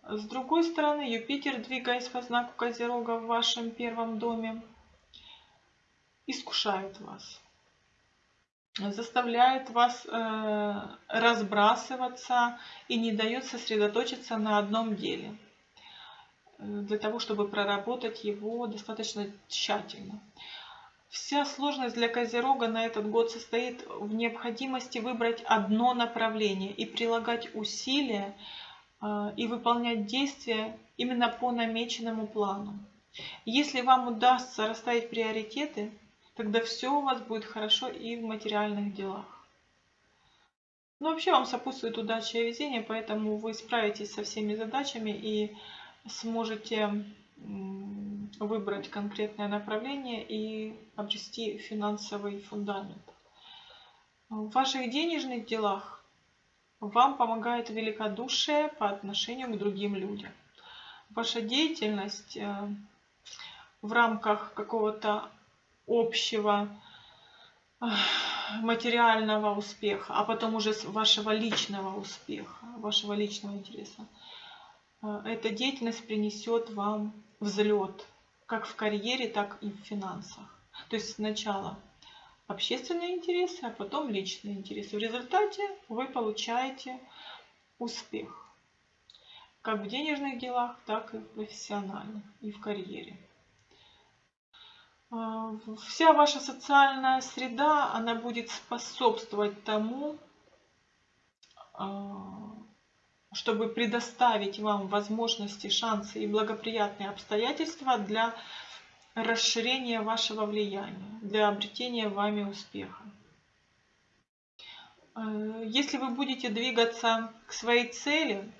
С другой стороны, Юпитер, двигаясь по знаку Козерога в вашем первом доме, искушает вас, заставляет вас э, разбрасываться и не дает сосредоточиться на одном деле – для того, чтобы проработать его достаточно тщательно. Вся сложность для Козерога на этот год состоит в необходимости выбрать одно направление и прилагать усилия а, и выполнять действия именно по намеченному плану. Если вам удастся расставить приоритеты, тогда все у вас будет хорошо и в материальных делах. Но вообще вам сопутствует удача и везение, поэтому вы справитесь со всеми задачами и сможете выбрать конкретное направление и обрести финансовый фундамент. В ваших денежных делах вам помогает великодушие по отношению к другим людям. Ваша деятельность э, в рамках какого-то общего материального успеха, а потом уже вашего личного успеха, вашего личного интереса – а, эта деятельность принесет вам взлет как в карьере, так и в финансах. То есть сначала общественные интересы, а потом личные интересы. В результате вы получаете успех как в денежных делах, так и в профессиональных и в карьере. А, вся ваша социальная среда, она будет способствовать тому, а, чтобы предоставить вам возможности, шансы и благоприятные обстоятельства для расширения вашего влияния, для обретения вами успеха. Э, если вы будете двигаться к своей цели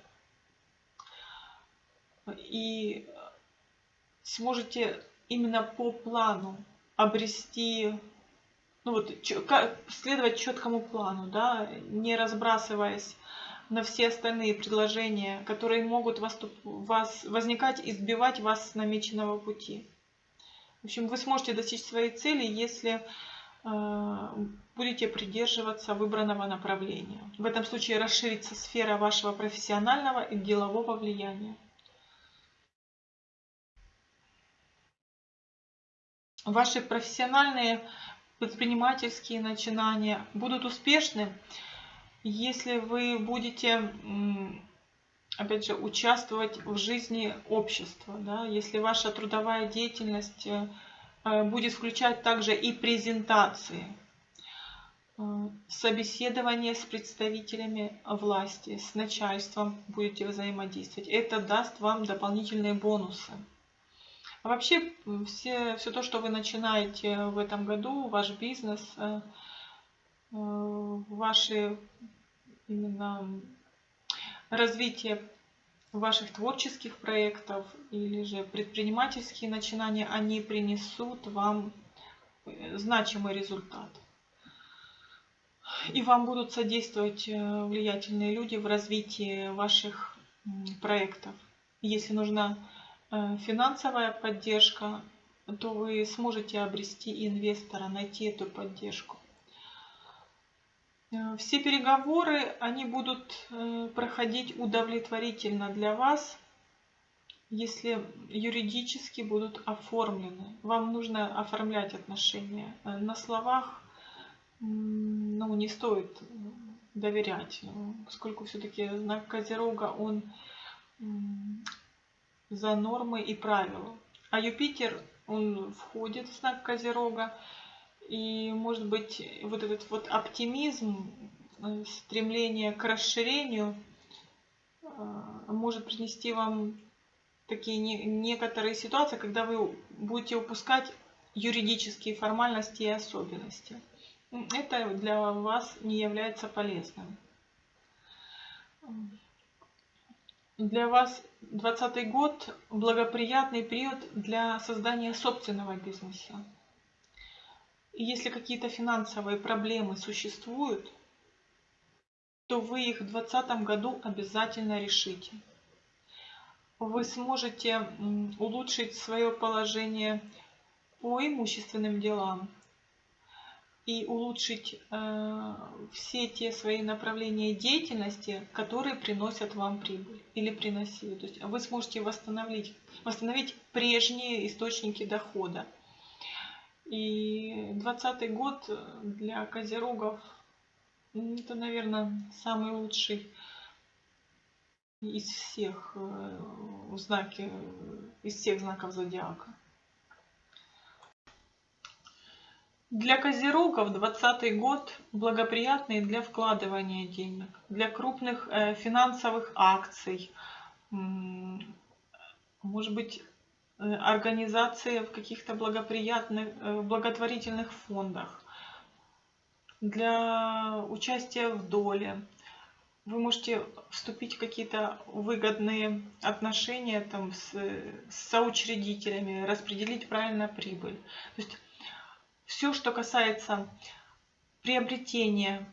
и сможете именно по плану обрести, ну вот, следовать четкому плану, да, не разбрасываясь на все остальные предложения, которые могут вас, вас возникать и сбивать вас с намеченного пути. В общем, вы сможете достичь своей цели, если э, будете придерживаться выбранного направления. В этом случае расширится сфера вашего профессионального и делового влияния. Ваши профессиональные предпринимательские начинания будут успешны, если вы будете, опять же, участвовать в жизни общества, да, если ваша трудовая деятельность э, э, будет включать также и презентации, э, собеседование с представителями власти, с начальством будете взаимодействовать. Это даст вам дополнительные бонусы. Вообще, все, все то, что вы начинаете в этом году, ваш бизнес, ваши именно развитие ваших творческих проектов или же предпринимательские начинания, они принесут вам э, значимый результат. И вам будут содействовать э, влиятельные люди в развитии ваших проектов. Если нужна э, финансовая поддержка, то вы сможете обрести инвестора, найти эту поддержку. Все переговоры, они будут проходить удовлетворительно для вас, если юридически будут оформлены. Вам нужно оформлять отношения. Э, на словах ну, не стоит доверять, поскольку все-таки знак Козерога, он за нормы и правила. А Юпитер, он входит в знак Козерога, и может быть вот этот вот оптимизм, э, стремление к расширению э, может принести вам такие не, некоторые ситуации, когда вы будете упускать юридические формальности и особенности. Это для вас не является полезным. Для вас 2020 год благоприятный период для создания собственного бизнеса. И если какие-то финансовые проблемы существуют, то вы их в 2020 году обязательно решите вы сможете улучшить свое положение по имущественным делам и улучшить э, все те свои направления деятельности, которые приносят вам прибыль или приносили. То есть вы сможете восстановить, восстановить прежние источники дохода. И 2020 год для козерогов это, наверное, самый лучший из всех э, знаки, из всех знаков зодиака. Для козерогов 2020 год благоприятный для вкладывания денег, для крупных э, финансовых акций, может быть, э, организации в каких-то благоприятных, благотворительных фондах, для участия в доле, вы можете вступить в какие-то выгодные отношения там, с, с соучредителями, распределить правильно прибыль. То есть все, что касается приобретения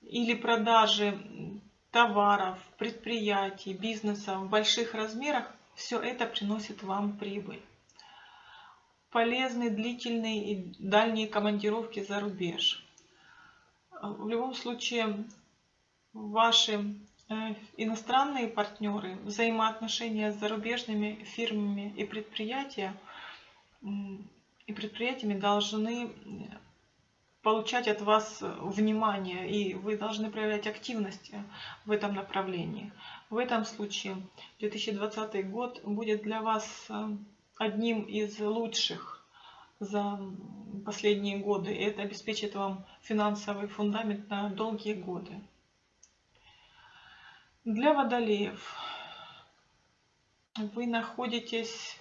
или продажи товаров, предприятий, бизнеса в больших размерах, все это приносит вам прибыль. Полезны длительные и дальние командировки за рубеж. В любом случае, ваши э, иностранные партнеры, взаимоотношения с зарубежными фирмами и предприятия и предприятиями должны получать от вас внимание, и вы должны проявлять активность в этом направлении. В этом случае 2020 год будет для вас э, одним из лучших за последние годы, и это обеспечит вам финансовый фундамент на долгие годы. Для водолеев вы находитесь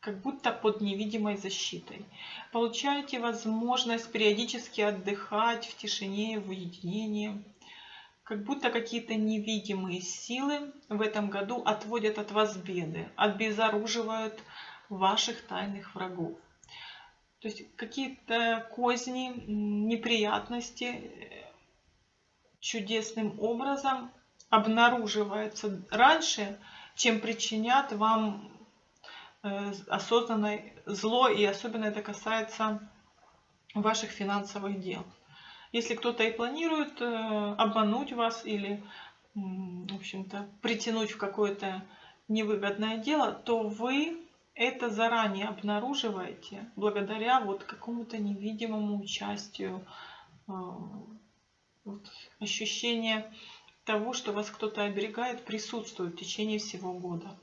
как будто под невидимой защитой. Получаете возможность периодически отдыхать в тишине в уединении. Как будто какие-то невидимые силы в этом году отводят от вас беды, обезоруживают ваших тайных врагов. То есть какие-то козни, неприятности чудесным образом обнаруживается раньше, чем причинят вам осознанное зло, и особенно это касается ваших финансовых дел. Если кто-то и планирует э, обмануть вас или, в общем-то, притянуть в какое-то невыгодное дело, то вы это заранее обнаруживаете благодаря вот какому-то невидимому участию, э, вот, ощущение того, что вас кто-то оберегает, присутствует в течение всего года.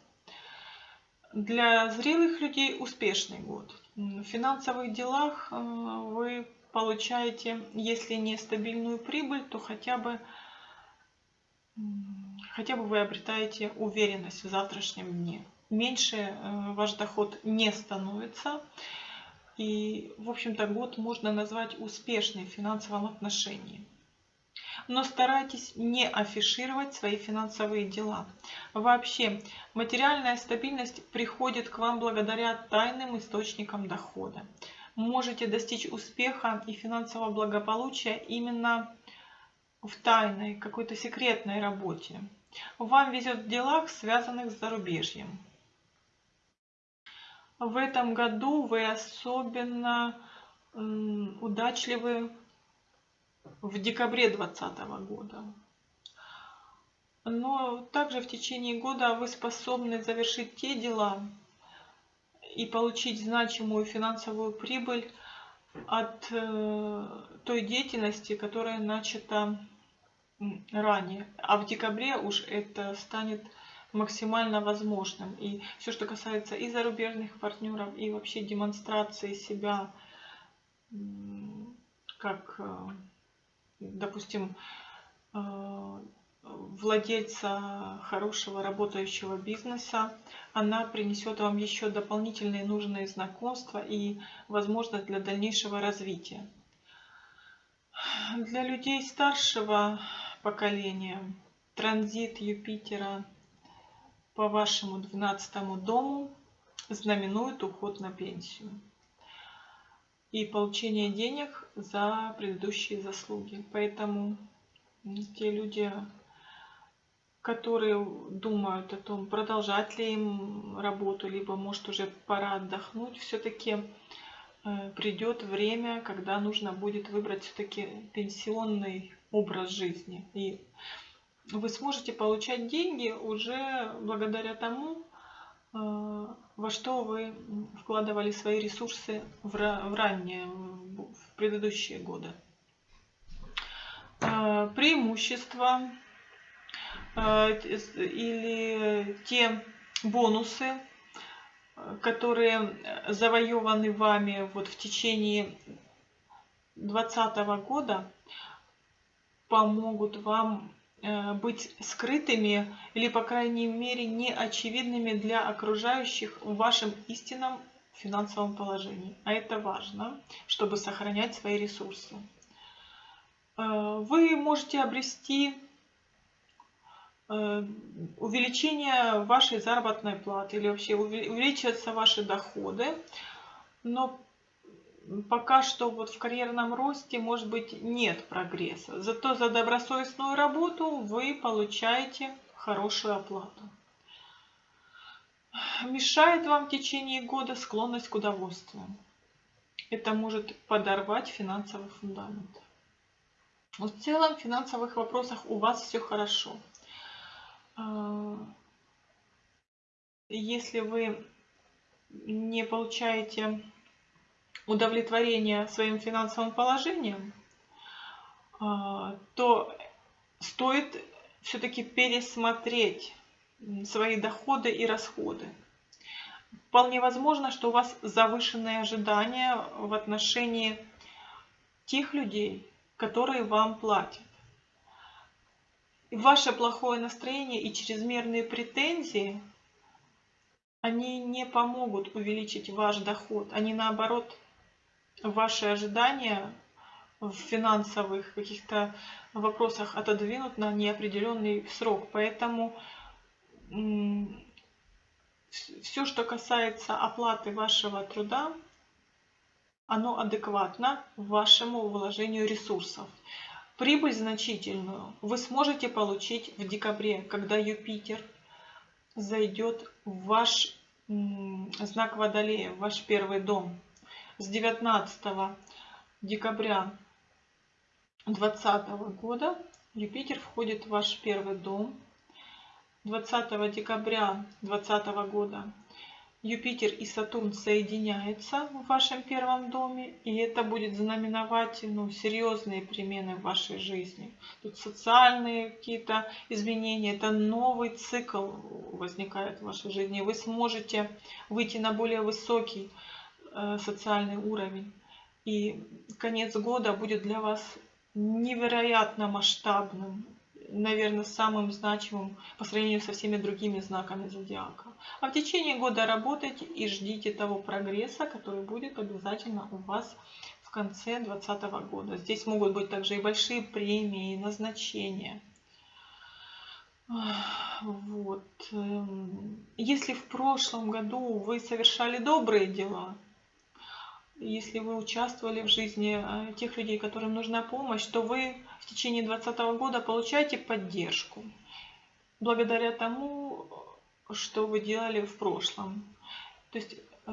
Для зрелых людей успешный год. В финансовых делах э, вы получаете, если не стабильную прибыль, то хотя бы, хотя бы вы обретаете уверенность в завтрашнем дне. Меньше э, ваш доход не становится. И, в общем-то, год можно назвать успешный в финансовом отношении но старайтесь не афишировать свои финансовые дела. Вообще, материальная стабильность приходит к вам благодаря тайным источникам дохода. можете достичь успеха и финансового благополучия именно в тайной, какой-то секретной работе. Вам везет в делах, связанных с зарубежьем. В этом году вы особенно удачливы в декабре 2020 года. Но также в течение года вы способны завершить те дела и получить значимую финансовую прибыль от э, той деятельности, которая начата ранее. А в декабре уж это станет максимально возможным. И все, что касается и зарубежных партнеров, и вообще демонстрации себя как, э, допустим, э, владельца хорошего работающего бизнеса, она принесет вам еще дополнительные нужные знакомства и возможность для дальнейшего развития. Для людей старшего поколения транзит Юпитера по вашему 12 дому знаменует уход на пенсию и получение денег за предыдущие заслуги. Поэтому те люди, которые думают о том, продолжать ли им работу, либо может уже пора отдохнуть, все-таки э, придет время, когда нужно будет выбрать все-таки пенсионный образ жизни. И вы сможете получать деньги уже благодаря тому, во что вы вкладывали свои ресурсы в ранние, в предыдущие годы. Э, преимущества э, или те бонусы, которые завоеваны вами вот в течение 2020 года, помогут вам быть скрытыми или, по крайней мере, неочевидными для окружающих в вашем истинном финансовом положении. А это важно, чтобы сохранять свои ресурсы. Э, вы можете обрести э, увеличение вашей заработной платы или вообще увеличиваются ваши доходы, но пока что вот в карьерном росте, может быть, нет прогресса. Зато за добросовестную работу вы получаете хорошую оплату. Мешает вам в течение года склонность к удовольствиям. Это может подорвать финансовый фундамент. Но в целом в финансовых вопросах у вас все хорошо. А, если вы не получаете удовлетворения своим финансовым положением, а, то стоит все-таки пересмотреть свои доходы и расходы. Вполне возможно, что у вас завышенные ожидания в отношении тех людей, которые вам платят. ваше плохое настроение и чрезмерные претензии, они не помогут увеличить ваш доход. Они наоборот ваши ожидания в финансовых каких-то вопросах отодвинут на неопределенный срок. Поэтому все, что касается оплаты вашего труда, оно адекватно вашему вложению ресурсов. Прибыль значительную вы сможете получить в декабре, когда Юпитер зайдет в ваш знак Водолея, в ваш первый дом с 19 декабря 2020 года Юпитер входит в ваш первый дом. 20 декабря 2020 года Юпитер и Сатурн соединяются в вашем первом доме, и это будет знаменовать ну, серьезные перемены в вашей жизни. Тут социальные какие-то изменения, это новый цикл возникает в вашей жизни. Вы сможете выйти на более высокий социальный уровень. И конец года будет для вас невероятно масштабным, наверное, самым значимым по сравнению со всеми другими знаками зодиака. А в течение года работайте и ждите того прогресса, который будет обязательно у вас в конце 2020 года. Здесь могут быть также и большие премии, и назначения. Вот. Эм, если в прошлом году вы совершали добрые дела, если вы участвовали в жизни э, тех людей, которым нужна помощь, то вы в течение 2020 года получаете поддержку благодаря тому, что вы делали в прошлом. То есть э,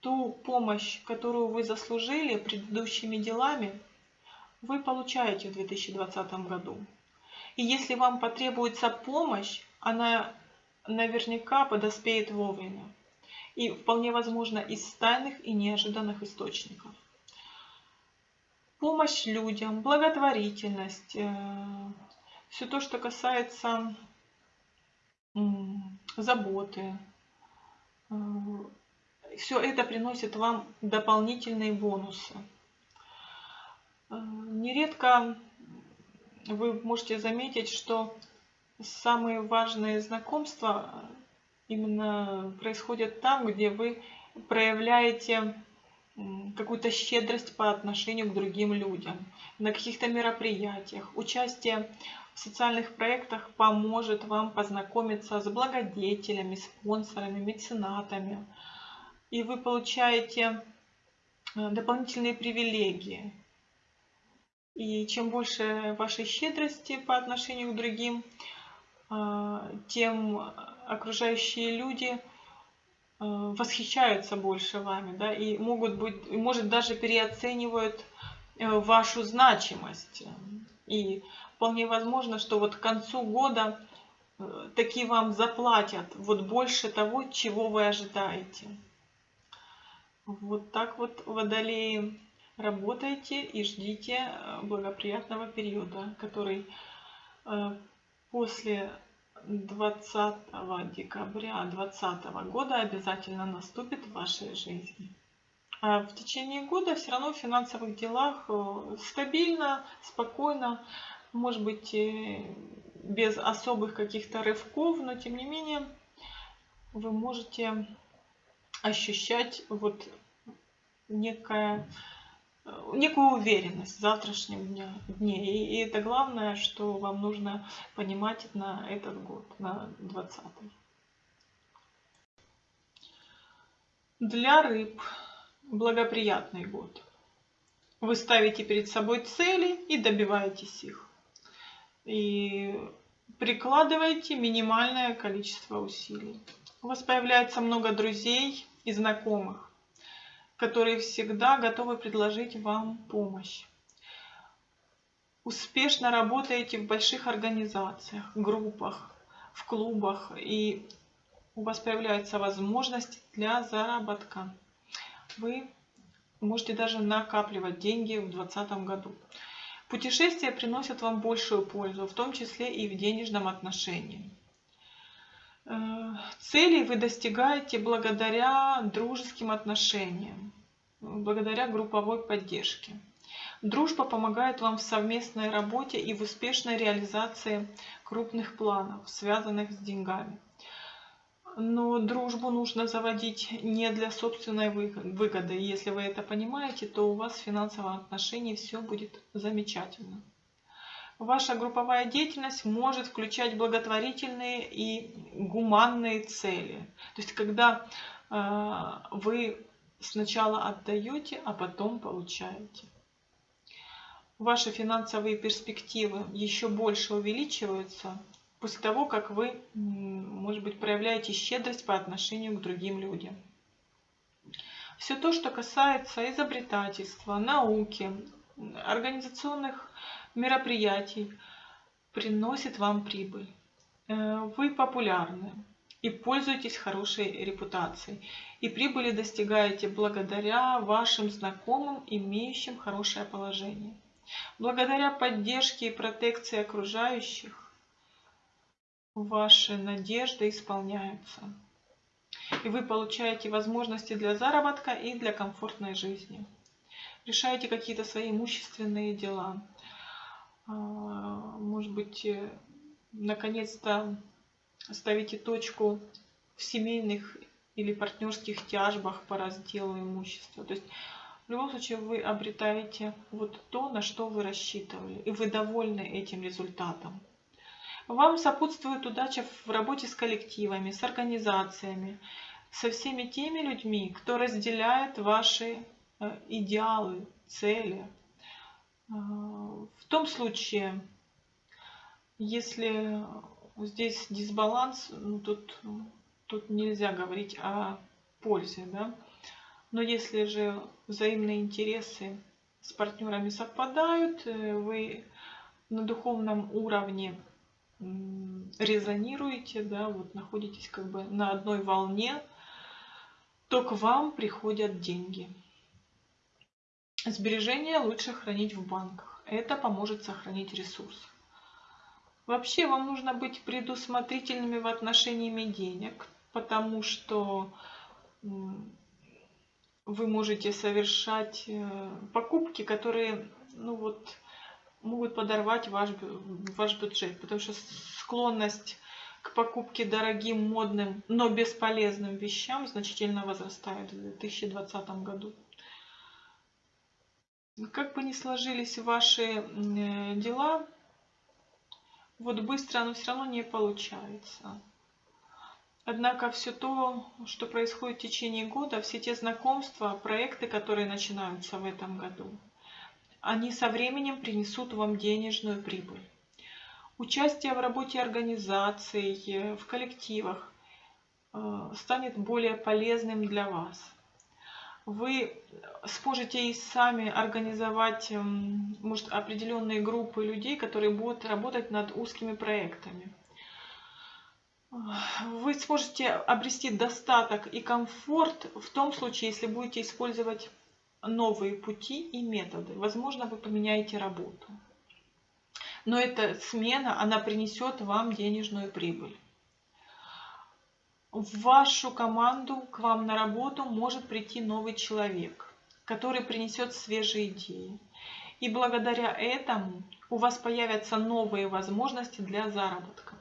ту помощь, которую вы заслужили предыдущими делами, вы получаете в 2020 году. И если вам потребуется помощь, она наверняка подоспеет вовремя. И вполне возможно из тайных и неожиданных источников. Помощь людям, благотворительность, э, все то, что касается заботы, э, все это приносит вам дополнительные бонусы. Э, нередко вы можете заметить, что самые важные знакомства именно происходят там, где вы проявляете какую-то щедрость по отношению к другим людям, на каких-то мероприятиях. Участие в социальных проектах поможет вам познакомиться с благодетелями, спонсорами, меценатами. И вы получаете э, дополнительные привилегии. И чем больше вашей щедрости по отношению к другим, э, тем окружающие люди э, восхищаются больше вами, да, и могут быть, может даже переоценивают э, вашу значимость. И вполне возможно, что вот к концу года э, таки вам заплатят вот больше того, чего вы ожидаете. Вот так вот, водолеи, работайте и ждите благоприятного периода, который после 20 декабря 2020 года обязательно наступит в вашей жизни. А в течение года все равно в финансовых делах э, стабильно, спокойно, может быть без особых каких-то рывков, но тем не менее вы можете ощущать вот некое некую уверенность в завтрашнем дне. И, и это главное, что вам нужно понимать на этот год, на 20 -й. Для рыб благоприятный год. Вы ставите перед собой цели и добиваетесь их. И прикладываете минимальное количество усилий. У вас появляется много друзей и знакомых которые всегда готовы предложить вам помощь. Успешно работаете в больших организациях, группах, в клубах, и у вас появляется возможность для заработка. Вы можете даже накапливать деньги в 2020 году. Путешествия приносят вам большую пользу, в том числе и в денежном отношении. Э, Целей вы достигаете благодаря дружеским отношениям, благодаря групповой поддержке. Дружба помогает вам в совместной работе и в успешной реализации крупных планов, связанных с деньгами. Но дружбу нужно заводить не для собственной выгоды. Если вы это понимаете, то у вас в финансовом отношении все будет замечательно. Ваша групповая деятельность может включать благотворительные и гуманные цели. То есть, когда э, вы сначала отдаете, а потом получаете. Ваши финансовые перспективы еще больше увеличиваются после того, как вы, может быть, проявляете щедрость по отношению к другим людям. Все то, что касается изобретательства, науки, организационных мероприятий приносит вам прибыль. Э, вы популярны и пользуетесь хорошей репутацией. И прибыли достигаете благодаря вашим знакомым, имеющим хорошее положение. Благодаря поддержке и протекции окружающих ваши надежды исполняются. И вы получаете возможности для заработка и для комфортной жизни. Решаете какие-то свои имущественные дела. А, может быть, э, наконец-то ставите точку в семейных или партнерских тяжбах по разделу имущества. То есть в любом случае вы обретаете вот то, на что вы рассчитывали, и вы довольны этим результатом. Вам сопутствует удача в работе с коллективами, с организациями. со всеми теми людьми, кто разделяет ваши э, идеалы, цели. Э, в том случае, если здесь дисбаланс, ну, тут, тут нельзя говорить о пользе, да. Но если же взаимные интересы с партнерами совпадают, э, вы на духовном уровне резонируете, да, вот находитесь как бы на одной волне, то к вам приходят деньги. Сбережения лучше хранить в банках. Это поможет сохранить ресурс. Вообще вам нужно быть предусмотрительными в отношении денег, потому что вы можете совершать э, покупки, которые ну вот, могут подорвать ваш, ваш бюджет, потому что склонность к покупке дорогим, модным, но бесполезным вещам значительно возрастает в 2020 году. Как бы ни сложились ваши э, дела, вот быстро оно все равно не получается. Однако все то, что происходит в течение года, все те знакомства, проекты, которые начинаются в этом году, они со временем принесут вам денежную прибыль. Участие в работе организаций, в коллективах э, станет более полезным для вас. Вы сможете и сами организовать эм, может, определенные группы людей, которые будут работать над узкими проектами вы сможете обрести достаток и комфорт в том случае, если будете использовать новые пути и методы. Возможно, вы поменяете работу. Но эта смена, она принесет вам денежную прибыль. В вашу команду, к вам на работу может прийти новый человек, который принесет свежие идеи. И благодаря этому у вас появятся новые возможности для заработка.